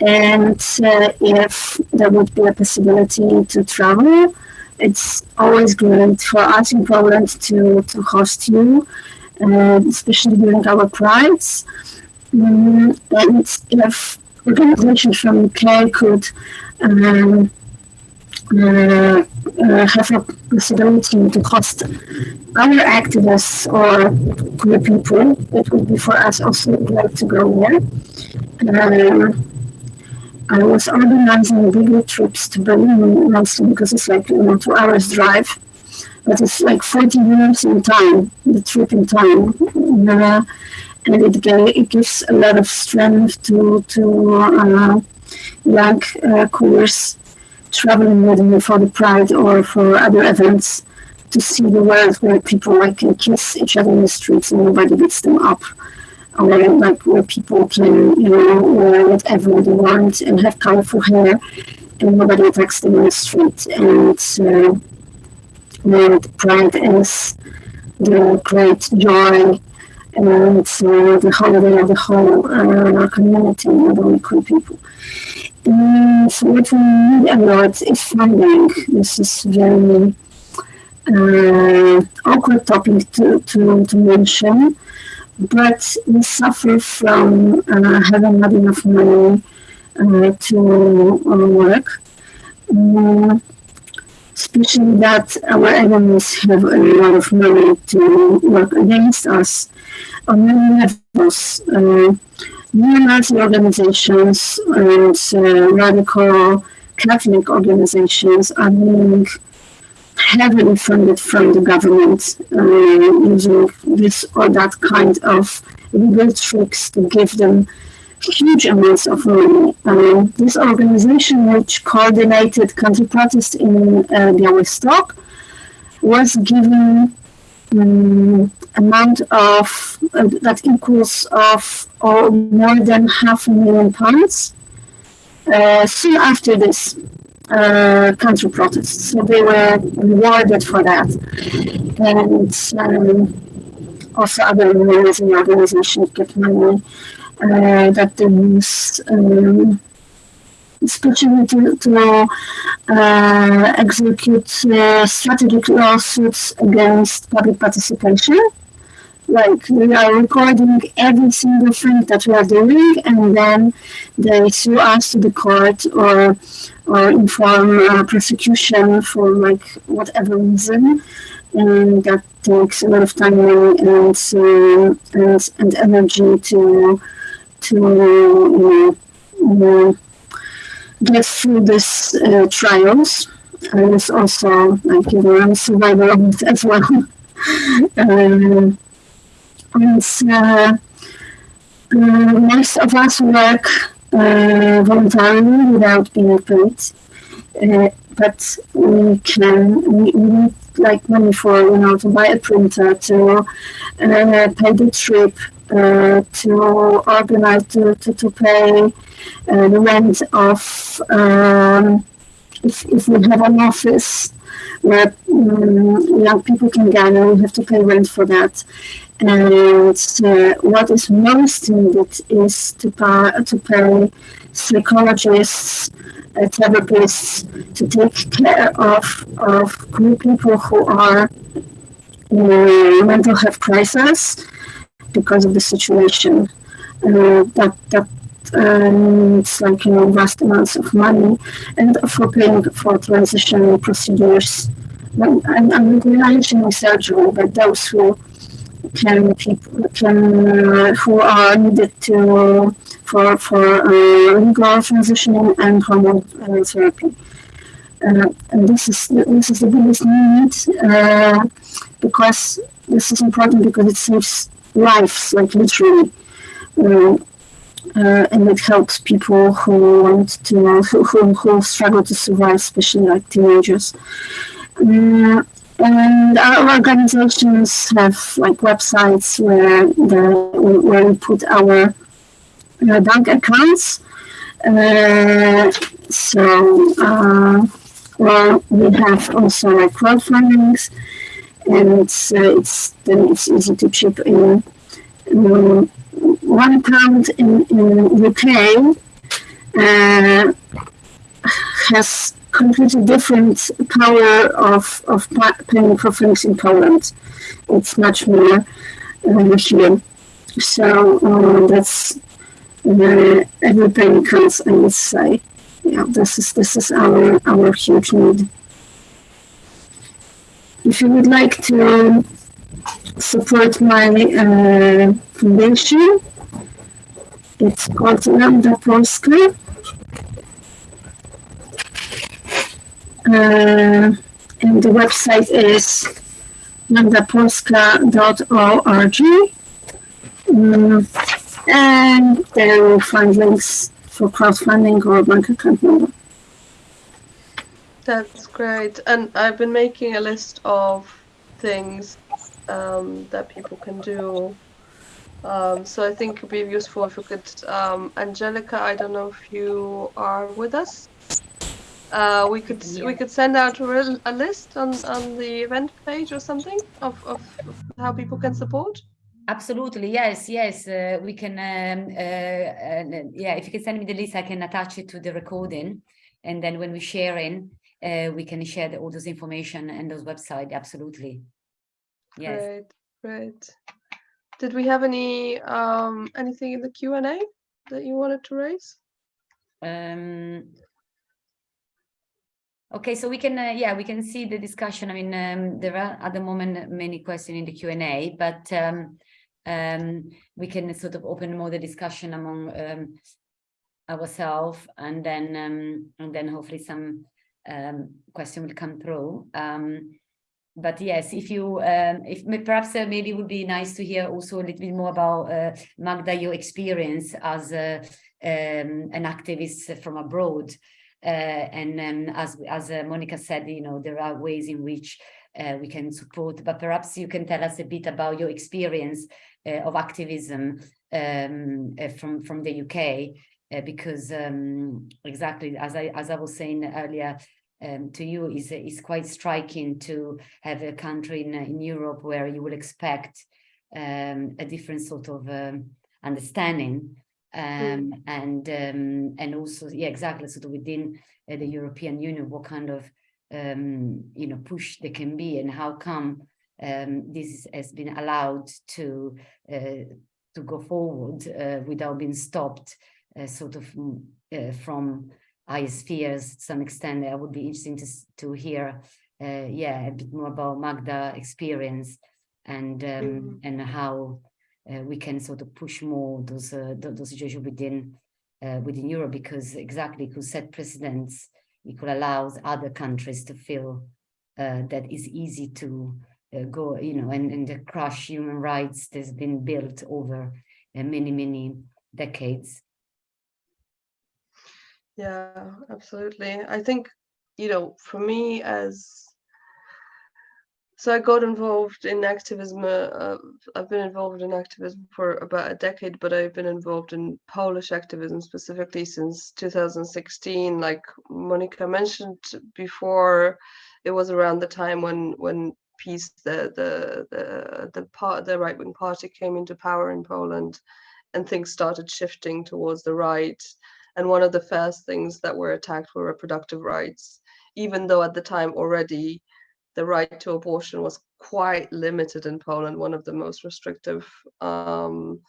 And uh, if there would be a possibility to travel, it's always great for us in Poland to, to host you, uh, especially during our prides. Um, and if organizations from UK could um, uh, uh, have a possibility to host our activists or queer people, it would be for us also great to go there. Um, I was organizing bigger trips to Berlin mostly because it's like you know two hours drive, but it's like 40 years in time, the trip in time, uh, and it, it gives a lot of strength to to uh, young uh, queers traveling with me for the Pride or for other events to see the world where people like can kiss each other in the streets and nobody beats them up or like where people can, you know, wear whatever they want and have colorful hair and nobody attacks them in the street. And uh, where the pride is the great joy and uh, the holiday of the whole uh, community, not only queer people. So what we need a lot is funding. This is very uh, awkward topic to, to, to mention but we suffer from uh, having not enough money uh, to uh, work. Mm, especially that our enemies have a lot of money to work against us on many levels. Uh, neo-Nazi organizations and uh, radical Catholic organizations are being heavily funded from the government uh, using this or that kind of legal tricks to give them huge amounts of money. Um, this organization, which coordinated counter-protest in uh, Białystok, was given um, amount of uh, that equals of or more than half a million pounds. Uh, soon after this, uh, counter protests. So they were rewarded for that. And um, also other amazing organizations get money uh, that they use, um, especially to, to uh, execute uh, strategic lawsuits against public participation. like we are recording every single thing that we are doing and then they sue us to the court or or inform uh, prosecution for like whatever reason and that takes a lot of time and uh, and, and energy to to you know, uh, get through this uh, trials I was also like you know I'm a survivor of it as well um, and uh, uh, most of us work uh, voluntarily without being paid. Uh, but we can, we, we need like money for, you know, to buy a printer, to pay the trip, uh, to organize, to, to, to pay uh, the rent of, um, if, if we have an office where um, young people can gather, we have to pay rent for that. And uh, what is most needed is to pay, to pay psychologists, uh, therapists to take care of, of group people who are in a mental health crisis because of the situation. Uh, that that um, it's like you know vast amounts of money, and for paying for transition procedures. I'm, I'm surgery, but those who can people can uh, who are needed to for for uh, legal transitioning and hormone uh, therapy. Uh, and this is this is the biggest need uh, because this is important because it saves lives, like literally. Uh, uh, and it helps people who want to who, who, who struggle to survive, especially like teenagers. Uh, and our organizations have like websites where the where we put our uh, bank accounts. Uh, so uh, well, we have also like crowdfundings, and it's, uh, it's then it's easy to chip in. Um, one account in, in UK uh, has completely different power of, of paying for things in Poland. It's much more uh, here. So uh, that's uh, every penny counts, I would say. Yeah, this is this is our our huge need. If you would like to support my uh, foundation, it's called Lambda Polska. Uh, and the website is lambdapolska.org. Um, and there you will find links for crowdfunding or bank account number. That's great. And I've been making a list of things um, that people can do. Um, so I think it would be useful if you could, um, Angelica, I don't know if you are with us. Uh, we could Yeah. we could send out a, a list on, on the event page or something of, of, how people can support. Absolutely, yes, yes, uh, we can, um, uh, uh, yeah, if you can send me the list, I can attach it to the recording. And then when we share in, we can share the, all those information and those website, absolutely. Yes, Great, great. Did we have any um, anything in the Q and A that you wanted to raise? um. Okay, so we can, uh, yeah, we can see the discussion. I mean, um, there are at the moment many questions in the Q and A, but um, um, we can sort of open more the discussion among um, ourselves and then um, and then hopefully some um, question will come through. Um, but yes, if you, um, if perhaps uh, maybe it would be nice to hear also a little bit more about uh, Magda, your experience as a, um, an activist from abroad. Uh, and as as uh, Monica said, you know, there are ways in which uh, we can support, but perhaps you can tell us a bit about your experience of activism um, uh, from from the UK, because um, exactly as I as I was saying earlier um, to you, is is quite striking to have a country in in Europe where you will expect um, a different sort of um, understanding um, and um, and also yeah exactly sort of within uh, the European Union what kind of um, you know push there can be and how come um, this has been allowed to uh, to go forward uh, without being stopped uh, sort of mm, uh, from fears to some extent. I would be interesting to, to hear, uh, yeah, a bit more about Magda experience and um, Mhm. and how uh, we can sort of push more those uh, th- those situations within uh, within Europe because exactly it could set precedents. It could allow other countries to feel uh, that it's easy to uh, go, you know, and, and the crush human rights that's been built over uh, many, many decades. Yeah, absolutely. I think, you know, for me as so I got involved in activism. Uh, I've been involved in activism for about a decade, but I've been involved in Polish activism specifically since 2016. Like Monica mentioned before, it was around the time when when PiS, the the the the part the right wing party came into power in Poland, and things started shifting towards the right. And one of the first things that were attacked were reproductive rights, even though at the time already the right to abortion was quite limited in Poland, one of the most restrictive um,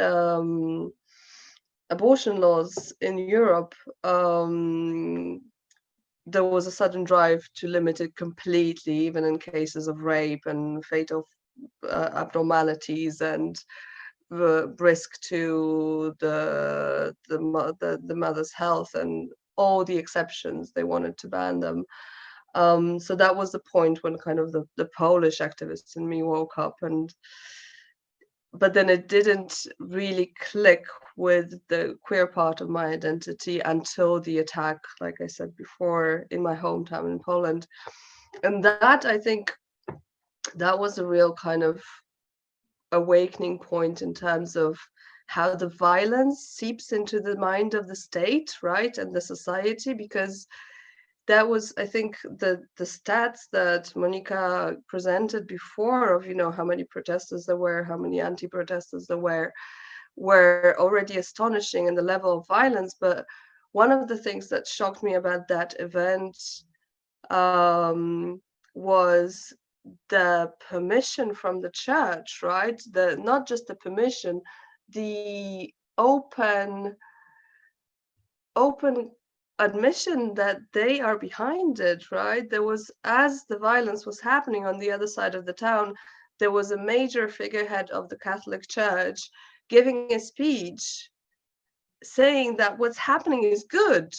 um, abortion laws in Europe. Um, there was a sudden drive to limit it completely, even in cases of rape and fatal uh, abnormalities and risk to the the, the the mother's health and all the exceptions. They wanted to ban them. Um, so that was the point when kind of the, the Polish activists in me woke up and but then it didn't really click with the queer part of my identity until the attack, like I said before, in my hometown in Poland. And that I think that was a real kind of awakening point in terms of how the violence seeps into the mind of the state, right, and the society, because that was i think the the stats that monica presented before of you know how many protesters there were how many anti-protesters there were were already astonishing in the level of violence. But one of the things that shocked me about that event um, was the permission from the church right the not just the permission the open open admission that they are behind it, right? There was, as the violence was happening on the other side of the town, there was a major figurehead of the Catholic Church giving a speech saying that what's happening is good.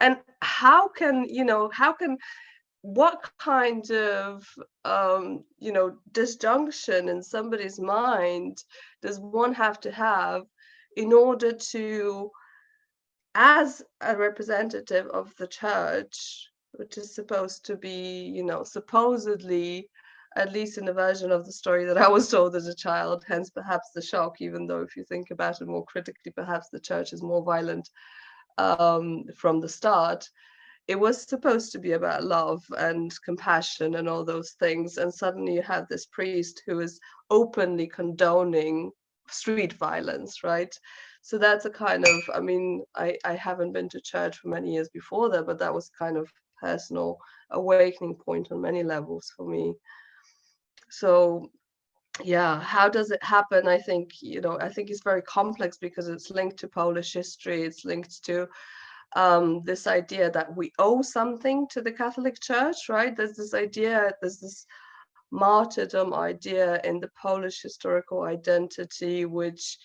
And how can, you know, how can, what kind of, um, you know, disjunction in somebody's mind does one have to have in order to as a representative of the church, which is supposed to be, you know, supposedly, at least in the version of the story that I was told as a child, hence perhaps the shock, even though if you think about it more critically, perhaps the church is more violent um, from the start. It was supposed to be about love and compassion and all those things. And suddenly you have this priest who is openly condoning street violence, right? so that's a kind of i mean i i haven't been to church for many years before that but that was kind of personal awakening point on many levels for me so yeah how does it happen i think you know i think it's very complex because it's linked to polish history it's linked to um, this idea that we owe something to the catholic church right? There's this idea there's this martyrdom idea in the polish historical identity which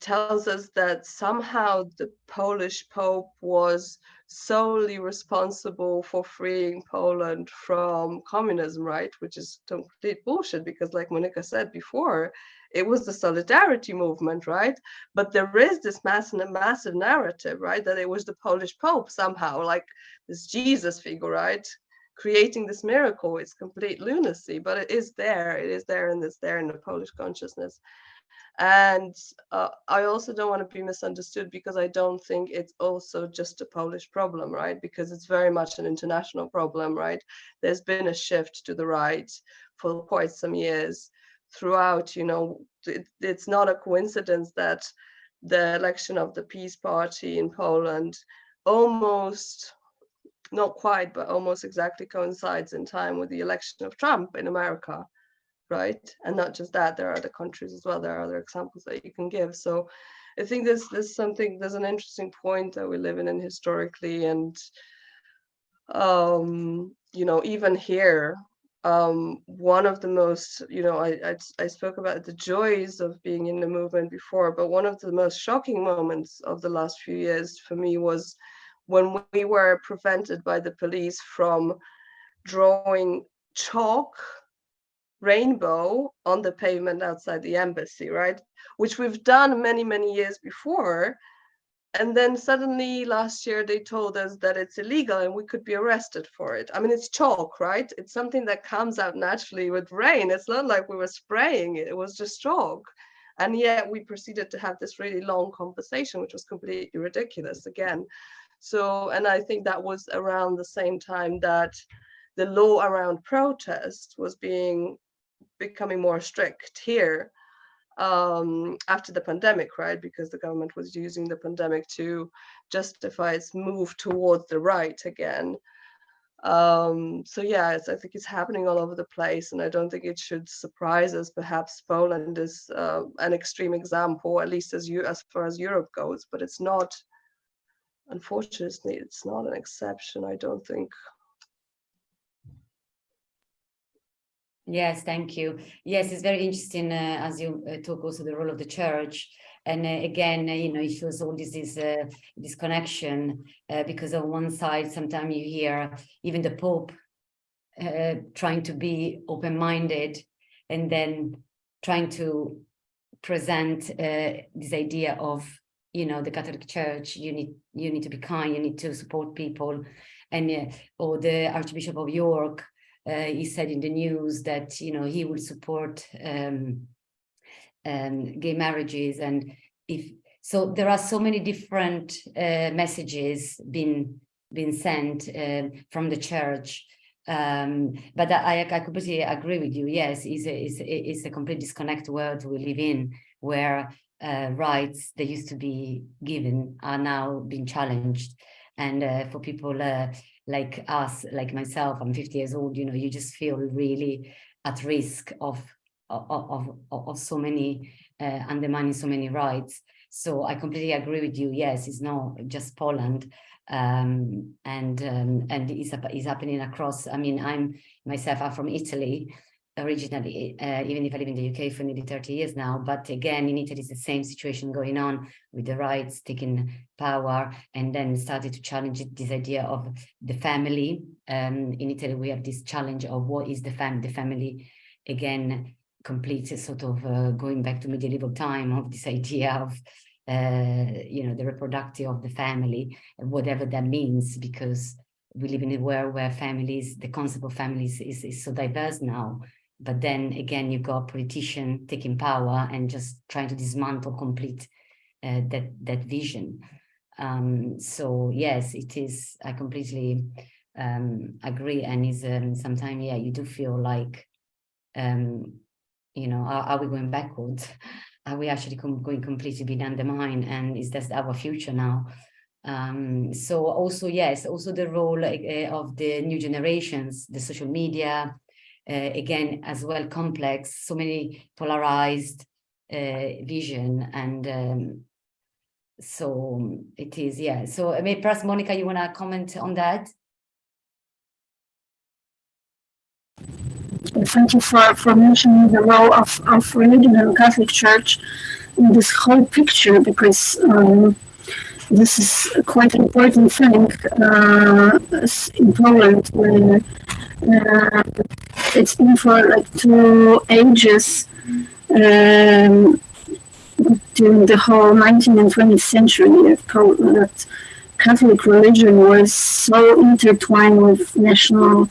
tells us that somehow the Polish Pope was solely responsible for freeing Poland from communism, right? Which is complete bullshit because, like Monica said before, it was the solidarity movement, right? But there is this massive, massive narrative, right? That it was the Polish Pope somehow, like this Jesus figure, right? Creating this miracle. It's complete lunacy, but it is there. It is there and it's there in the Polish consciousness. And uh, I also don't want to be misunderstood because I don't think it's also just a Polish problem, right? Because it's very much an international problem, right? There's been a shift to the right for quite some years throughout, you know, it, it's not a coincidence that the election of the PiS Party in Poland almost not quite, but almost exactly coincides in time with the election of Trump in America, right? And not just that, there are other countries as well. There are other examples that you can give. So I think there's there's something there's an interesting point that we live in and historically and um, you know even here um, one of the most you know I, I I spoke about the joys of being in the movement before but one of the most shocking moments of the last few years for me was when we were prevented by the police from drawing chalk rainbow on the pavement outside the embassy, right? Which we've done many, many years before. And then suddenly last year they told us that it's illegal and we could be arrested for it. I mean, it's chalk, right? It's something that comes out naturally with rain. It's not like we were spraying it, it was just chalk. And yet we proceeded to have this really long conversation, which was completely ridiculous again. So, and I think that was around the same time that the law around protest was being becoming more strict here um, after the pandemic, right? Because the government was using the pandemic to justify its move towards the right again. Um, so yeah, I think it's happening all over the place, and I don't think it should surprise us. Perhaps Poland is uh, an extreme example, at least as you as far as Europe goes, but it's not. Unfortunately, it's not an exception. I don't think Yes, thank you. Yes, it's very interesting uh, as you uh, talk also the role of the church. And uh, again, uh, you know, it shows all this is uh, this connection uh, because on one side, sometimes you hear even the Pope trying to be open-minded and then trying to present this idea of, you know, the Catholic Church, you need you need to be kind, you need to support people, and or the Archbishop of York uh, he said in the news that you know he would support um, um, gay marriages and if so there are so many different uh, messages being being sent uh, from the church. Um, but I, I completely agree with you. Yes it's a, it's, a, it's a complete disconnect world we live in where uh, rights that used to be given are now being challenged. And uh, for people uh, like us, like myself, I'm 50 years old, you know, you just feel really at risk of of, of, of so many, uh, undermining so many rights. So I completely agree with you. Yes, it's not just Poland. Um, and um, and it's, it's happening across, I mean, I'm myself, I'm from Italy, originally, uh, even if I live in the UK for nearly 30 years now, but again, in Italy, it's the same situation going on with the rights taking power and then started to challenge this idea of the family. Um, in Italy, we have this challenge of what is the, fam the family, again, complete sort of uh, going back to medieval time of this idea of uh, you know, the reproductive of the family, whatever that means, because we live in a world where families, the concept of families is, is so diverse now but then again, you got politician taking power and just trying to dismantle complete uh, that that vision. Um, so yes, it is. I completely um, agree, and is um, sometimes yeah, you do feel like, um, you know, are, are we going backwards? Are we actually com going completely being undermined? And is that our future now? Um, so also yes, also the role uh, of the new generations, the social media, uh, again, as well complex, so many polarized uh, vision and um, so it is, yeah. So I mean, perhaps Monica, you want to comment on that? Thank you for, for mentioning the role of, of religion and Catholic Church in this whole picture because um, this is quite an important thing uh, in Poland where uh, it's been for like two ages um, during the whole 19th and 20th century that Catholic religion was so intertwined with national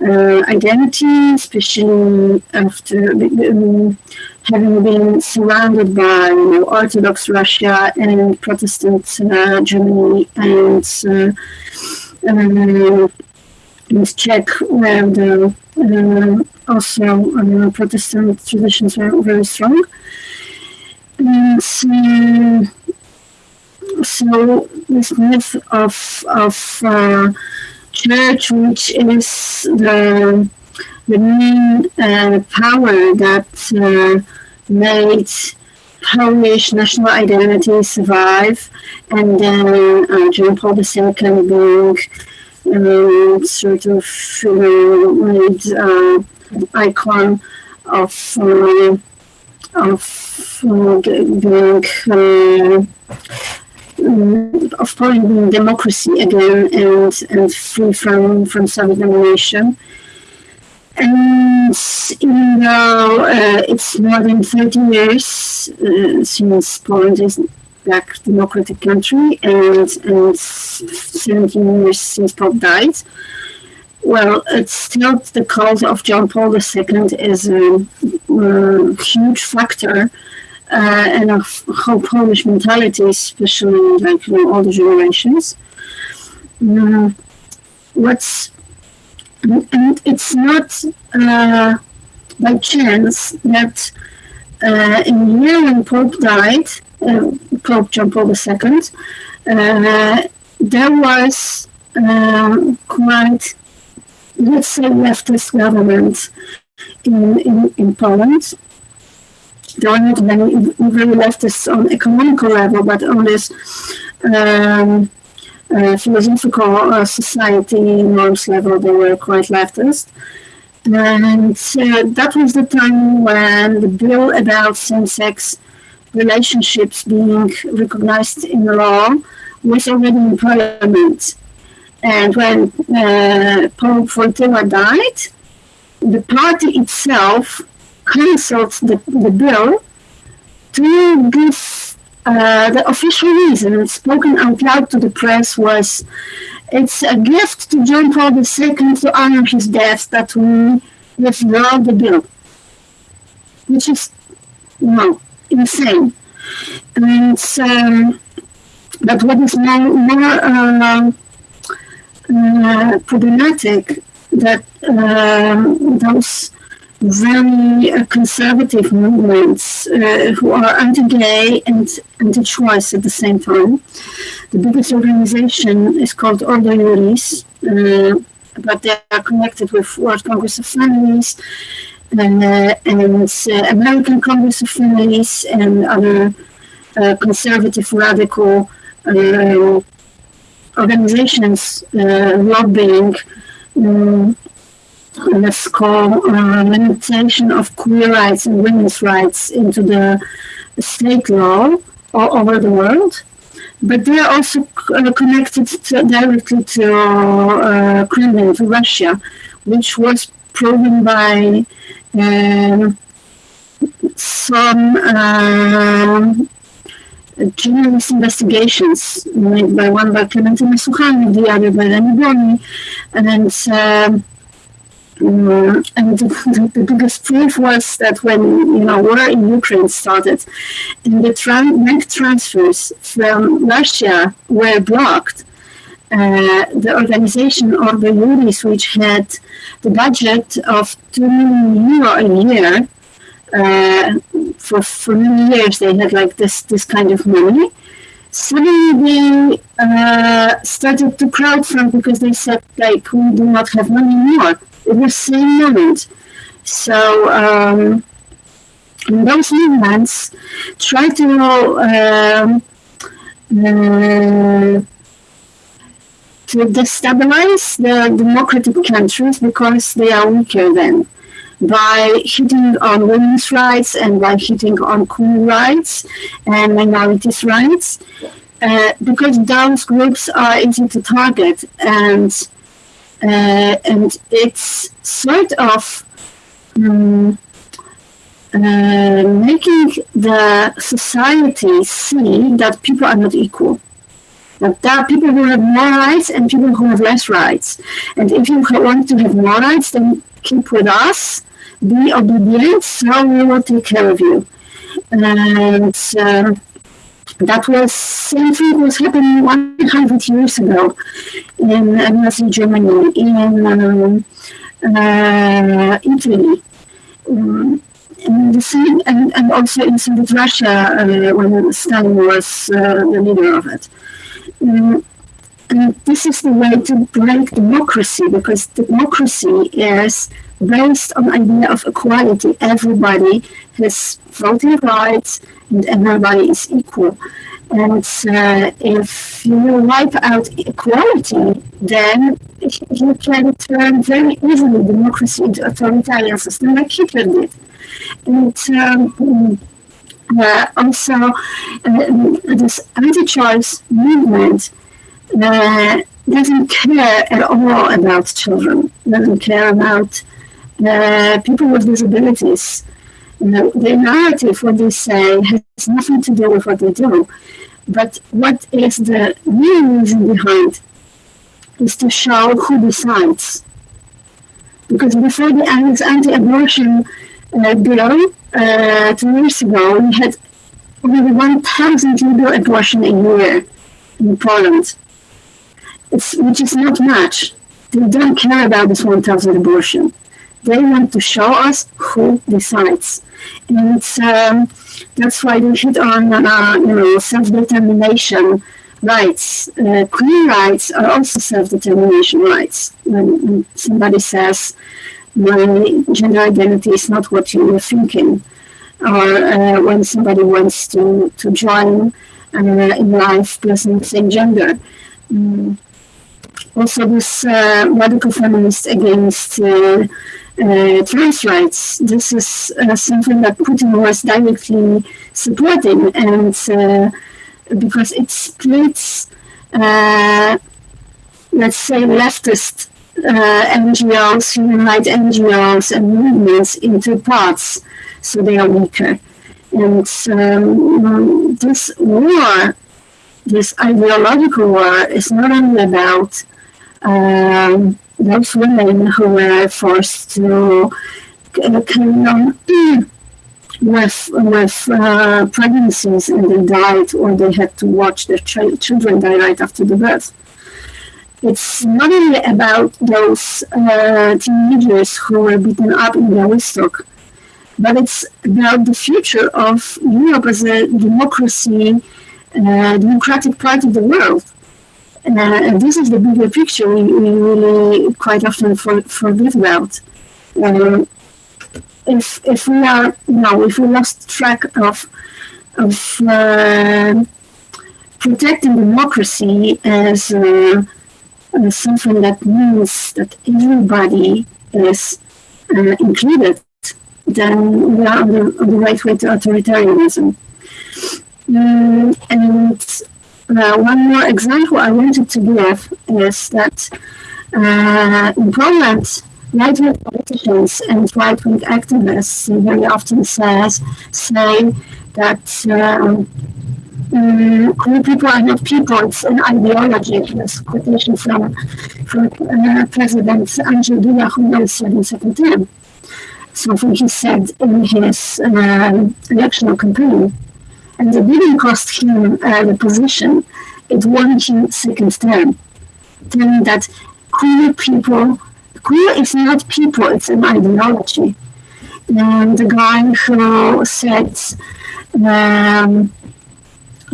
uh, identity, especially after um, having been surrounded by you know, Orthodox Russia and Protestant uh, Germany and uh, um, Czech, where the uh, also uh, Protestant traditions were very strong. And so, this myth of of uh, church, which is the the main uh, power that uh, made Polish national identity survive, and then John Paul II being um, sort of know, made uh, icon of uh, of being of being democracy again and and free from from Soviet domination. And even though uh, it's more than 30 years uh, since Poland is black democratic country and, and 17 years since Pope died, well, it's still the cult of John Paul II is a, a huge factor uh, and of how Polish mentality, especially like you know, the generations. Uh, what's and it's not uh, by chance that uh, in year when Pope died, uh, Pope John Paul II, uh, there was uh, quite, let's say, leftist government in, in, in Poland. There are not many very leftists on economical level, but on this um, uh, philosophical uh, society norms level, they were quite leftist. And uh, that was the time when the bill about same-sex relationships being recognized in law was already in parliament. And when uh, Pope Wojtyła died, the party itself cancelled the, the bill to give uh, the official reason spoken out loud to the press was it's a gift to John Paul II to honor his death that we withdraw the bill. Which is, know, insane. And um, but what is more, more uh, uh, problematic that um, those very uh, conservative movements uh, who are anti-gay and anti-choice at the same time. The biggest organization is called Ordo Iuris, uh, but they are connected with World Congress of Families uh, and uh, American Congress of Families and other uh, conservative radical organizations lobbying um, let's call uh, limitation of queer rights and women's rights into the state law all over the world. But they are also uh, connected to, directly to uh, Kremlin, to Russia, which was proven by um, some um, journalist investigations made by one by Klementyna Suchanow, the other by Lenny Boni, and um, um, and the, the, biggest proof was that when you know war in Ukraine started, and the tran- bank transfers from Russia were blocked, uh, the organization Ordo Iuris, which had the budget of two million euro a year, uh, for for many years they had like this this kind of money. Suddenly they uh, started to crowdfund because they said like we do not have money more in the same moment. So um, those movements try to um, uh, to destabilize the democratic countries because they are weaker then by hitting on women's rights and by hitting on queer rights and minorities' rights, uh, because those groups are easy to target and uh, and it's sort of um, uh, making the society see that people are not equal. There are people who have more rights and people who have less rights. And if you want to have more rights, then keep with us, be obedient, so we will take care of you. And um, that was same thing was happening 100 years ago in Nazi Germany, in um, uh, Italy. Um, and the same, and, and also in Soviet Russia uh, when Stalin was uh, the leader of it. Um, and this is the way to break democracy because democracy is based on idea of equality. Everybody has voting rights and everybody is equal. And uh, if you wipe out equality, then you can turn very easily democracy into authoritarian system like Hitler did. And um, uh, also, uh, this anti-choice movement uh, doesn't care at all about children, doesn't care about uh, people with disabilities. You know, the narrative, what they say, has nothing to do with what they do. But what is the real reason behind is to show who decides. Because before the anti-abortion uh, bill uh, two years ago, we had over 1,000 legal abortion a year in Poland. It's, which is not much. They don't care about this 1,000 abortion. They want to show us who decides. And um, that's why they hit on, uh, you know, self-determination rights. Uh, queer rights are also self-determination rights. When, when, somebody says, my gender identity is not what you were thinking, or uh, when somebody wants to, to join uh, in life person same gender. Mm. Also, this uh, radical feminist against uh, uh, trans rights. This is uh, something that Putin was directly supporting, and uh, because it splits, uh, let's say, leftist NGOs, human rights NGOs, and movements into parts, so they are weaker. And um, this war, this ideological war, is not only about um, those women who were forced to uh, carry on with with uh, pregnancies and they died or they had to watch their ch- children die right after the birth. It's not only about those uh, teenagers who were beaten up in Białystok, but it's about the future of Europe as a democracy, uh, democratic part of the world. Uh, and this is the bigger picture we, we really quite often for, forget about. Um, if if we are know if we lost track of of uh, protecting democracy as, uh, as, something that means that everybody is uh, included, then we are on the, on the right way to authoritarianism. Um, and uh, one more example I wanted to give is that uh, in Poland, right-wing politicians and right-wing activists very often says say that um, people are not people; it's an ideology. This quotation from from uh, President Andrzej Duda, who now in second term. Something he said in his uh, electoral campaign and it didn't cost him uh, the position. It won him second term, telling that queer people, queer is not people, it's an ideology. And the guy who said, um,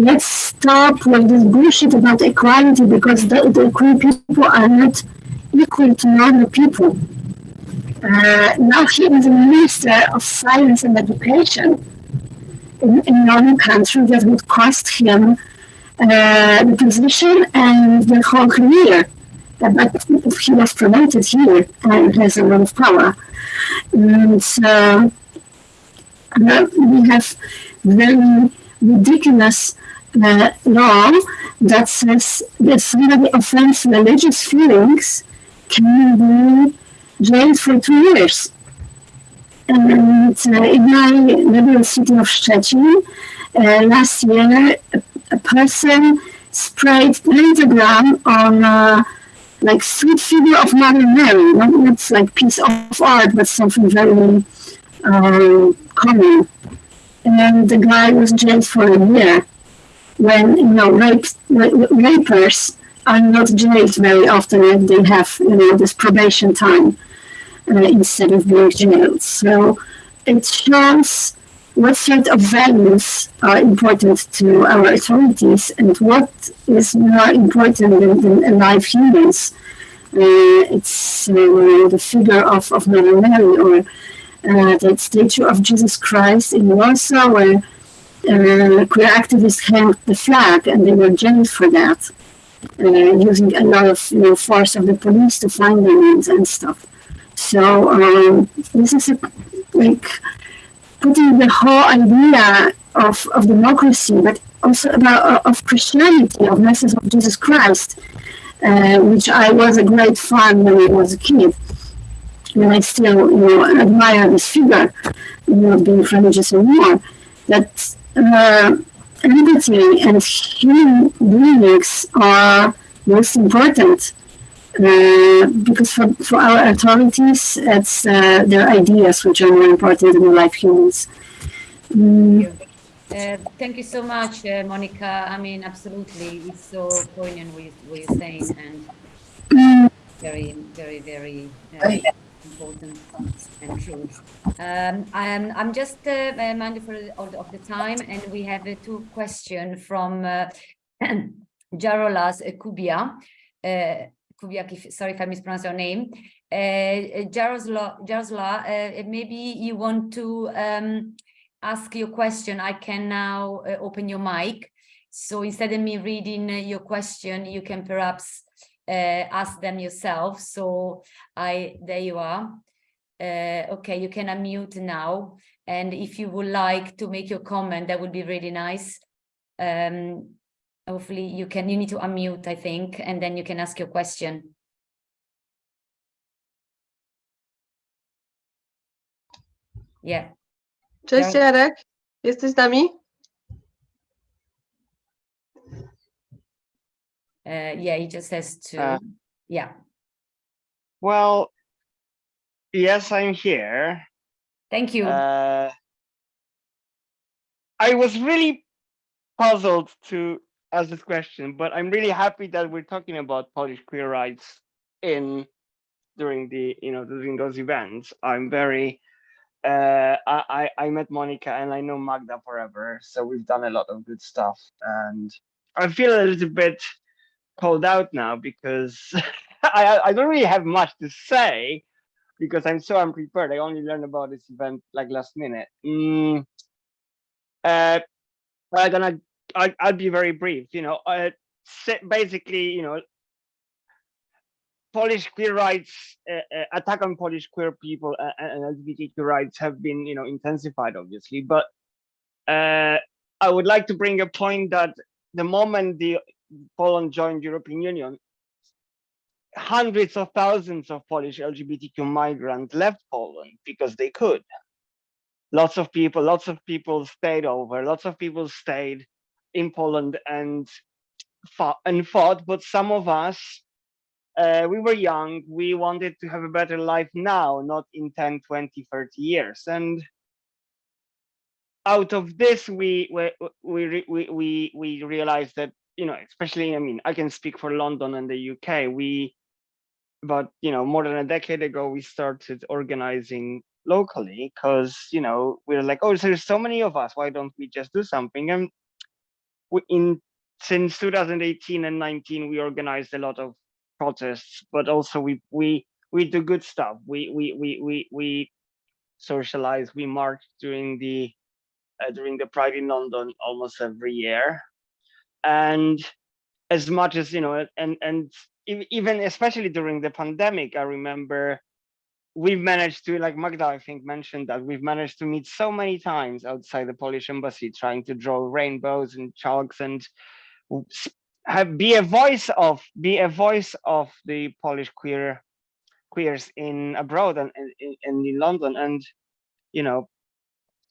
let's stop with this bullshit about equality because the, the queer people are not equal to normal people. Uh, now he is a minister of science and education in, in northern country that would cost him uh, the position and the whole career. But he was promoted here and has a lot of power. And uh, we have very ridiculous uh, law that says that somebody offends religious feelings can be jailed for two years. And uh, in my little city of Szczecin, uh, last year, a, a, person sprayed pentagram on uh, like sweet figure of Mother Mary, not, not like piece of art, but something very uh, common. And the guy was jailed for a year. When you know, rape, rapers are not jailed very often, and they have you know this probation time uh, instead of being jailed. So it shows what sort of values are important to our authorities and what is more important than, than alive humans. Uh, it's uh, the figure of, of Mother Mary or uh, the statue of Jesus Christ in Warsaw where uh, queer activists hanged the flag and they were jailed for that, uh, using a lot of you know, force of the police to find them and, and stuff. So um, this is a, like putting the whole idea of, of democracy, but also about uh, of Christianity, of message of Jesus Christ, uh, which I was a great fan when I was a kid. And I still, you know, admire this figure, you know, being religious and more. That uh, empathy and human beings are most important uh, because for, for our authorities, it's uh, their ideas which are more important than life humans. Mm, Uh, thank you so much, uh, Monica. I mean, absolutely, it's so poignant what, you, what you're saying and mm, very, very, very uh, important and. Um, I'm, I'm just uh, mindful of, of the time, and we have uh, two questions from uh, Jarolas Kubia. Uh, sorry if I mispronounced your name. Uh, Jarosla, Jarosla uh, maybe you want to um, ask your question. I can now uh, open your mic. So instead of me reading uh, your question, you can perhaps ask them yourself. So I, there you are. Uh, okay, you can unmute now. And if you would like to make your comment, that would be really nice. Um, hopefully you can, you need to unmute, I think, and then you can ask your question. Yeah, Cześć Ja- Jarek, jesteś z nami? Uh, yeah, he just has to, Uh, yeah. Well, yes, I'm here. Thank you. Uh, I was really puzzled to ask this question, but I'm really happy that we're talking about Polish queer rights in during the you know during those events. I'm very uh, I, I I met Monica and I know Magda forever, so we've done a lot of good stuff, and I feel a little bit called out now because I I- I don't really have much to say because I'm so unprepared. I only learned about this event like last minute. Mm, uh, I'm gonna, I, I'll be very brief. You know, uh, basically, you know, Polish queer rights, uh, uh, attack on Polish queer people uh, and LGBTQ rights have been, you know, intensified, obviously. But uh, I would like to bring a point that the moment the Poland joined European Union, hundreds of thousands of Polish LGBTQ migrants left Poland because they could. Lots of people, lots of people stayed over, lots of people stayed in Poland and fought and fought, but some of us, uh, we were young, we wanted to have a better life now, not in 10, 20, 30 years. And out of this, we we we we we, we realized that you know, especially I mean, I can speak for London and the UK. We but, you know more than a decade ago we started organizing locally because you know we are like oh there's so many of us. Why don't we just do something? And we, in since 2018 and 19 we organized a lot of protests but also we we we do good stuff. We we we we, we socialize. We march during the uh, during the pride in london almost every year and as much as you know and and even especially during the pandemic i remember we've managed to like magda i think mentioned that we've managed to meet so many times outside the polish embassy trying to draw rainbows and chalks and have be a voice of be a voice of the polish queer queers in abroad and in- and in london. And you know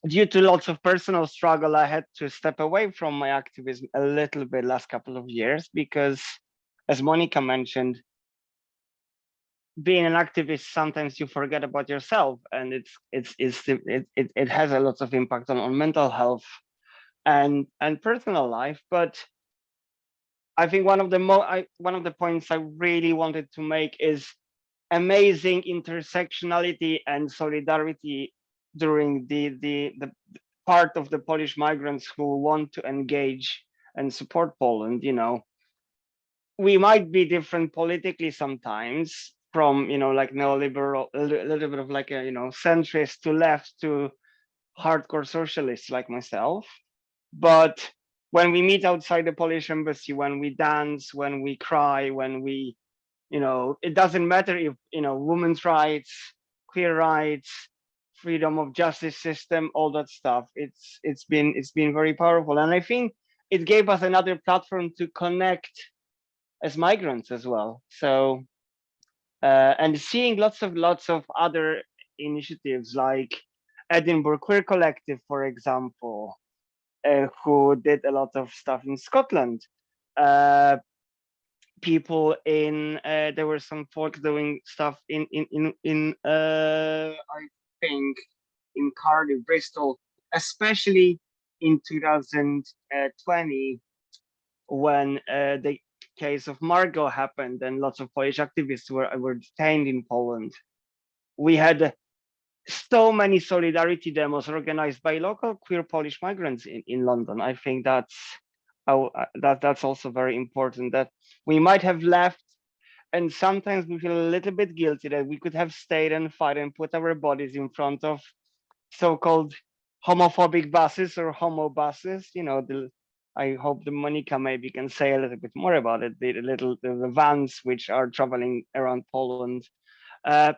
due to lots of personal struggle i had to step away from my activism a little bit last couple of years because as monica mentioned being an activist sometimes you forget about yourself and it's it's it's it, it, it has a lot of impact on, on mental health and and personal life. But i think one of the mo I, one of the points i really wanted to make is amazing intersectionality and solidarity during the the the part of the Polish migrants who want to engage and support Poland, you know, we might be different politically sometimes from, you know, like neoliberal, a little bit of like a, you know, centrist to left to hardcore socialists like myself. But when we meet outside the Polish embassy, when we dance, when we cry, when we, you know, it doesn't matter if, you know, women's rights, queer rights, freedom of justice system, all that stuff. It's it's been it's been very powerful. And I think it gave us another platform to connect as migrants as well. So uh, and seeing lots of lots of other initiatives like Edinburgh Queer Collective, for example, uh, who did a lot of stuff in Scotland. Uh, people in uh, there were some folk doing stuff in in in in uh, I in Cardiff, Bristol, especially in 2020 when uh, the case of Margot happened and lots of Polish activists were were detained in Poland. We had so many solidarity demos organized by local queer Polish migrants in, in London. I think that's oh, that that's also very important that we might have left and sometimes we feel a little bit guilty that we could have stayed and fight and put our bodies in front of so-called homophobic buses or homo buses you know the i hope the monica maybe can say a little bit more about it the, the little the, the, vans which are traveling around poland. Uh,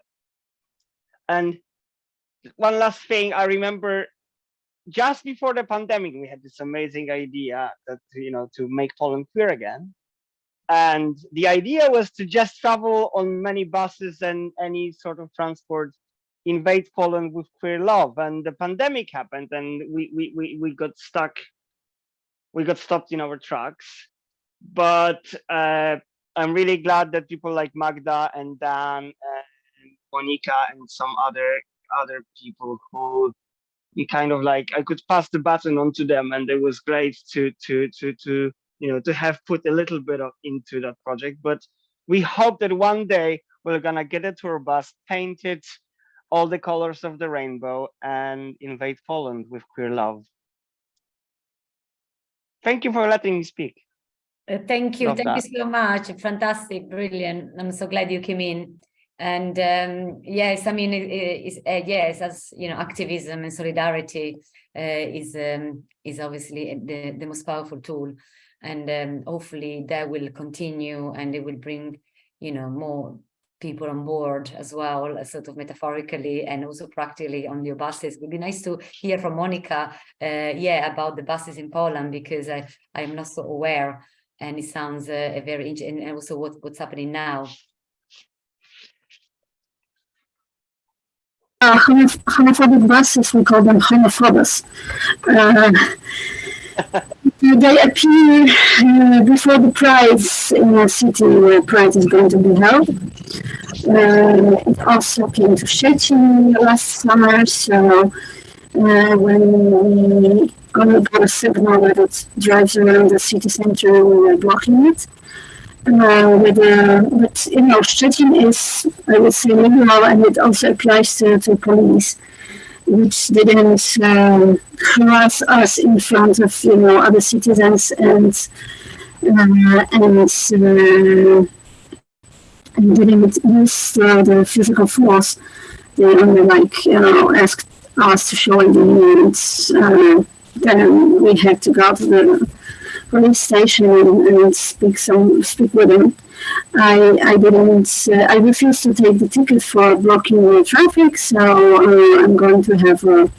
and one last thing i remember just before the pandemic we had this amazing idea that you know to make poland queer again and the idea was to just travel on many buses and any sort of transport invade Poland with queer love. And the pandemic happened and we, we, we, we got stuck, we got stopped in our tracks. But uh, I'm really glad that people like Magda and Dan and Monica and some other other people who kind of like I could pass the baton on to them and it was great to to to to you know, to have put a little bit of into that project. But we hope that one day we're gonna get a tour bus, paint it all the colors of the rainbow and invade Poland with queer love. Thank you for letting me speak. Uh, thank you. Love thank that. you so much. Fantastic. Brilliant. I'm so glad you came in. And um, yes, I mean, it, it's, uh, yes, as you know, activism and solidarity uh, is um, is obviously the, the most powerful tool and um, hopefully that will continue and it will bring you know more people on board as well sort of metaphorically and also practically on your buses it would be nice to hear from monica uh, yeah about the buses in poland because i i am not so aware and it sounds uh, very interesting and also what, what's happening now uh, homophobic buses, we call them homophobus. Uh, they appear uh, before the prize in the city where the prize is going to be held. Uh, it also came to Szczecin last summer, so uh, when we got a signal that it drives around the city center, we were blocking it. Uh, with, uh, but you know, Szczecin is, I would say, liberal, and it also applies to, to police which didn't um, harass us in front of you know other citizens and uh, and uh, and didn't use the physical force. They only like you know asked us to show ID and uh, then we had to go to the police station and, and speak some speak with them. I, I didn't, uh, I refused to take the ticket for blocking the traffic, so uh, I'm going to have a,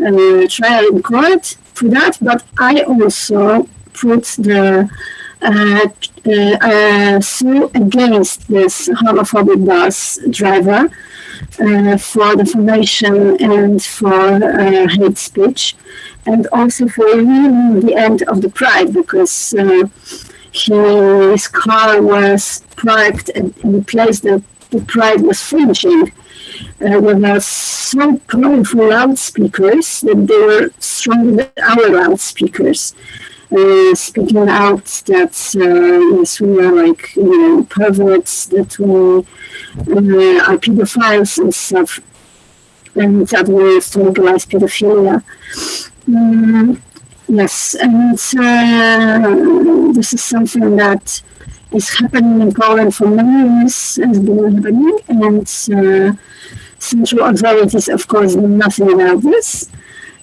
a, trial in court for that. But I also put the uh, uh sue against this homophobic bus driver uh, for defamation and for uh, hate speech, and also for ruining the end of the pride because his car was parked in the place that the pride was finishing. Uh, with us so powerful loudspeakers that they were stronger than our loudspeakers. Uh, speaking out that uh, yes, we are like you know perverts, that we uh, are pedophiles and stuff. and is to legalize pedophilia. Mm, yes, and uh, this is something that is happening in Poland for many years, has been happening, and uh, central authorities, of course, know nothing about this.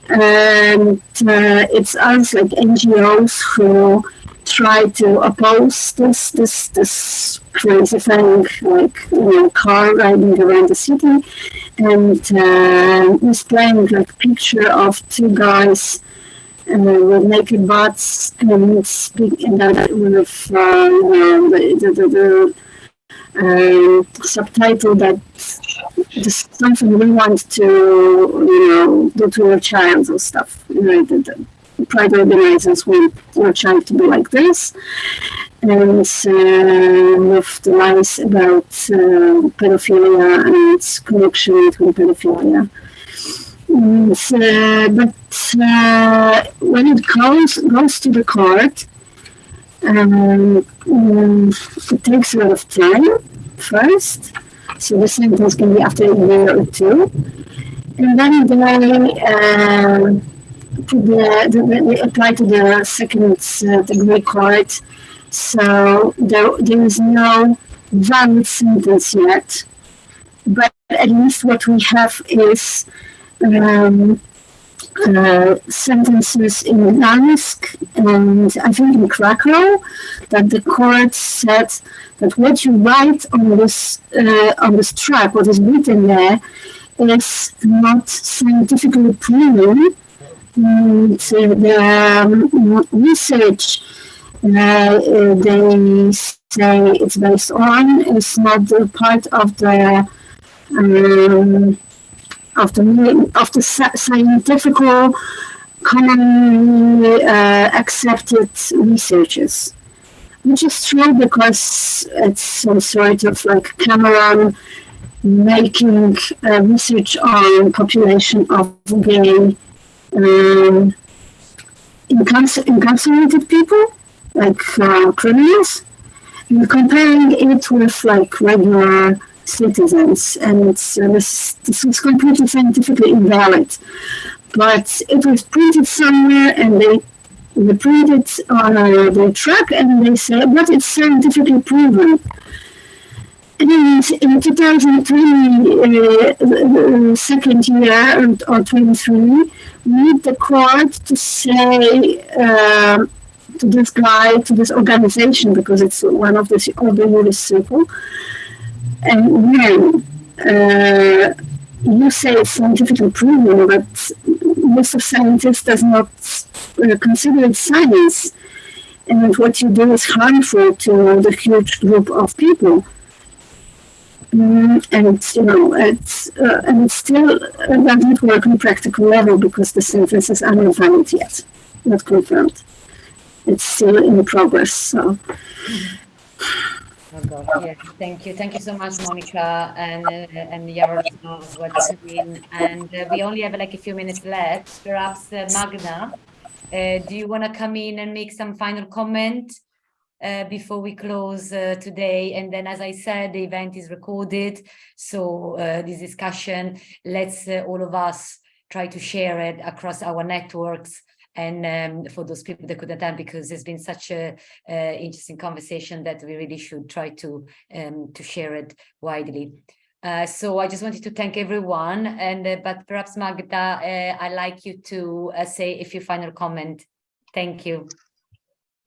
And uh, it's us, like NGOs, who try to oppose this this this crazy thing, like you know, car riding around the city, and uh, displaying like picture of two guys uh, with naked bots and speaking that with uh, the, the, the, the uh, subtitle that is something we want to you know do to your child or stuff. You know, the, the pride organizers want your child to be like this. And uh, with the lies about uh, pedophilia and connection between pedophilia. And, uh, but uh, when it goes goes to the court, um, mm, it takes a lot of time first. So the sentence can be after a year or two. And then they, uh, the, the, they apply to the second uh, degree court. So there, there is no valid sentence yet. But at least what we have is um, uh, sentences in Gdansk and I think in Krakow that the court said that what you write on this uh, on this track, what is written there, is not scientifically proven. And uh, the um, research uh, they say it's based on is not part of the um, of the of the scientific commonly uh, accepted researches which is true because it's some sort of like Cameron making uh, research on population of gay um, incarcerated people, like uh, criminals, and comparing it with like regular citizens. And it's, uh, this, this is completely scientifically invalid. But it was printed somewhere and they they print it on uh, the track and they say, but it's scientifically proven. And in 2020, uh, the second year or 23, need the court to say uh, to this guy, to this organization, because it's one of the Order Circle, and when uh, you say it's scientifically proven, but most of scientists does not uh, consider it science. And what you do is harmful to the huge group of people. Mm, and you know, it's uh, and it still uh, doesn't work on practical level because the synthesis is unvalid yet, not confirmed. It's still in progress. So. Oh God, yes, thank you. Thank you so much, Monica and uh, and Yaroslav what's doing. And uh, we only have like a few minutes left. Perhaps uh, Magda, uh, do you want to come in and make some final comment uh, before we close uh, today? And then, as I said, the event is recorded. So this discussion, let's all of us try to share it across our networks and um, for those people that couldn't attend because it's been such a uh, interesting conversation that we really should try to um, to share it widely. Uh, so I just wanted to thank everyone and uh, but perhaps Magda, uh, I'd like you to uh, say a few final comment. Thank you.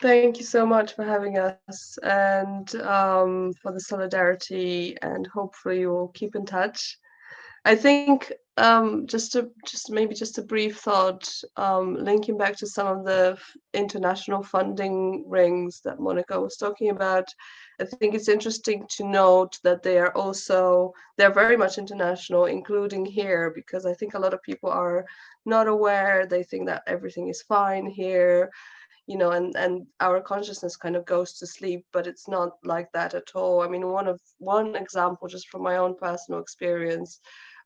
Thank you so much for having us and um, for the solidarity and hopefully you'll keep in touch. I think um, just a just maybe just a brief thought, um, linking back to some of the international funding rings that Monica was talking about. I think it's interesting to note that they are also they're very much international, including here, because I think a lot of people are not aware. They think that everything is fine here, you know, and and our consciousness kind of goes to sleep, but it's not like that at all. I mean, one of one example, just from my own personal experience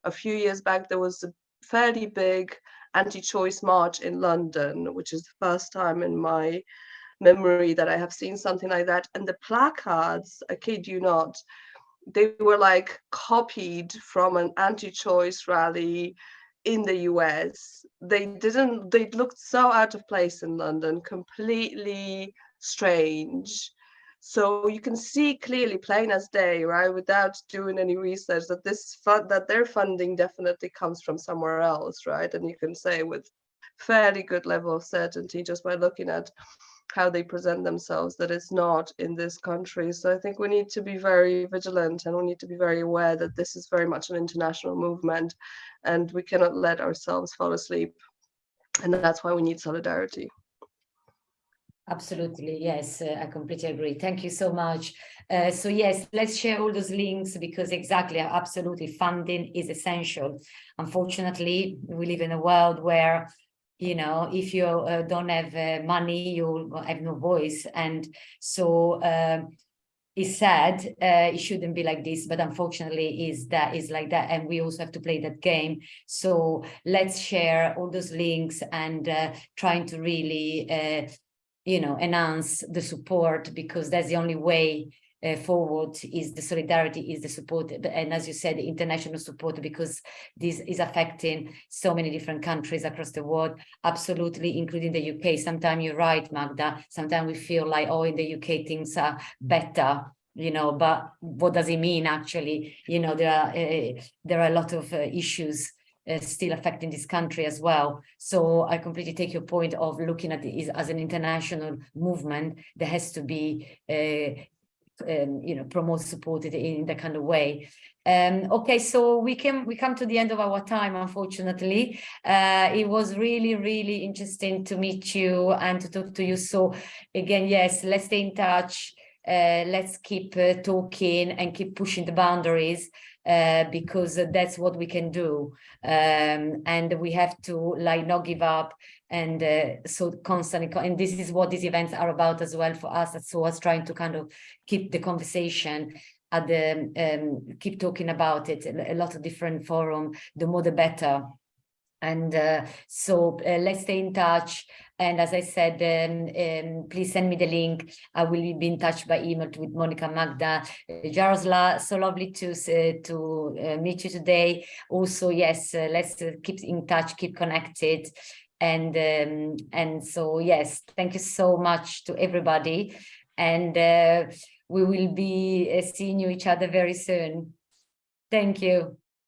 a few years back, there was a fairly big anti-choice march in London, which is the first time in my memory that I have seen something like that. And the placards, I kid you not, they were like copied from an anti-choice rally in the US. They didn't, they looked so out of place in London, completely strange. So you can see clearly, plain as day, right, without doing any research, that this that their funding definitely comes from somewhere else, right? And you can say with fairly good level of certainty just by looking at how they present themselves that it's not in this country. So I think we need to be very vigilant and we need to be very aware that this is very much an international movement and we cannot let ourselves fall asleep. And that's why we need solidarity. Absolutely, yes, uh, I completely agree. Thank you so much. Uh, so yes, let's share all those links because exactly, absolutely, funding is essential. Unfortunately, we live in a world where, you know, if you uh, don't have uh, money, you have no voice. And so um, it's sad, uh, it shouldn't be like this, but unfortunately is that is like that. And we also have to play that game. So let's share all those links and uh, trying to really you know, enhance the support because that's the only way uh, forward is the solidarity is the support and as you said international support because this is affecting so many different countries across the world absolutely including the UK sometimes you're right Magda. Sometimes we feel like oh in the UK things are better you know but what does it mean actually? You know there are uh, there are a lot of uh, issues uh, still affecting this country as well. So I completely take your point of looking at it as an international movement that has to be, uh, um, you know, promoted, supported in that kind of way. Um, okay, so we can we come to the end of our time, unfortunately. Uh, it was really, really interesting to meet you and to talk to you. So again, yes, let's stay in touch. Uh, let's keep uh, talking and keep pushing the boundaries uh, because that's what we can do. Um, and we have to like not give up and uh, so constantly, and this is what these events are about as well for us. So us trying to kind of keep the conversation at the, um, keep talking about it, a lot of different forum, the more the better. And uh, so uh, let's stay in touch. And as I said, um, um, please send me the link. I will be in touch by email with Monica Magda uh, Jarosla. So lovely to uh, to uh, meet you today. Also, yes, uh, let's keep in touch, keep connected. And um, and so, yes, thank you so much to everybody. And we will be seeing you each other very soon. Thank you.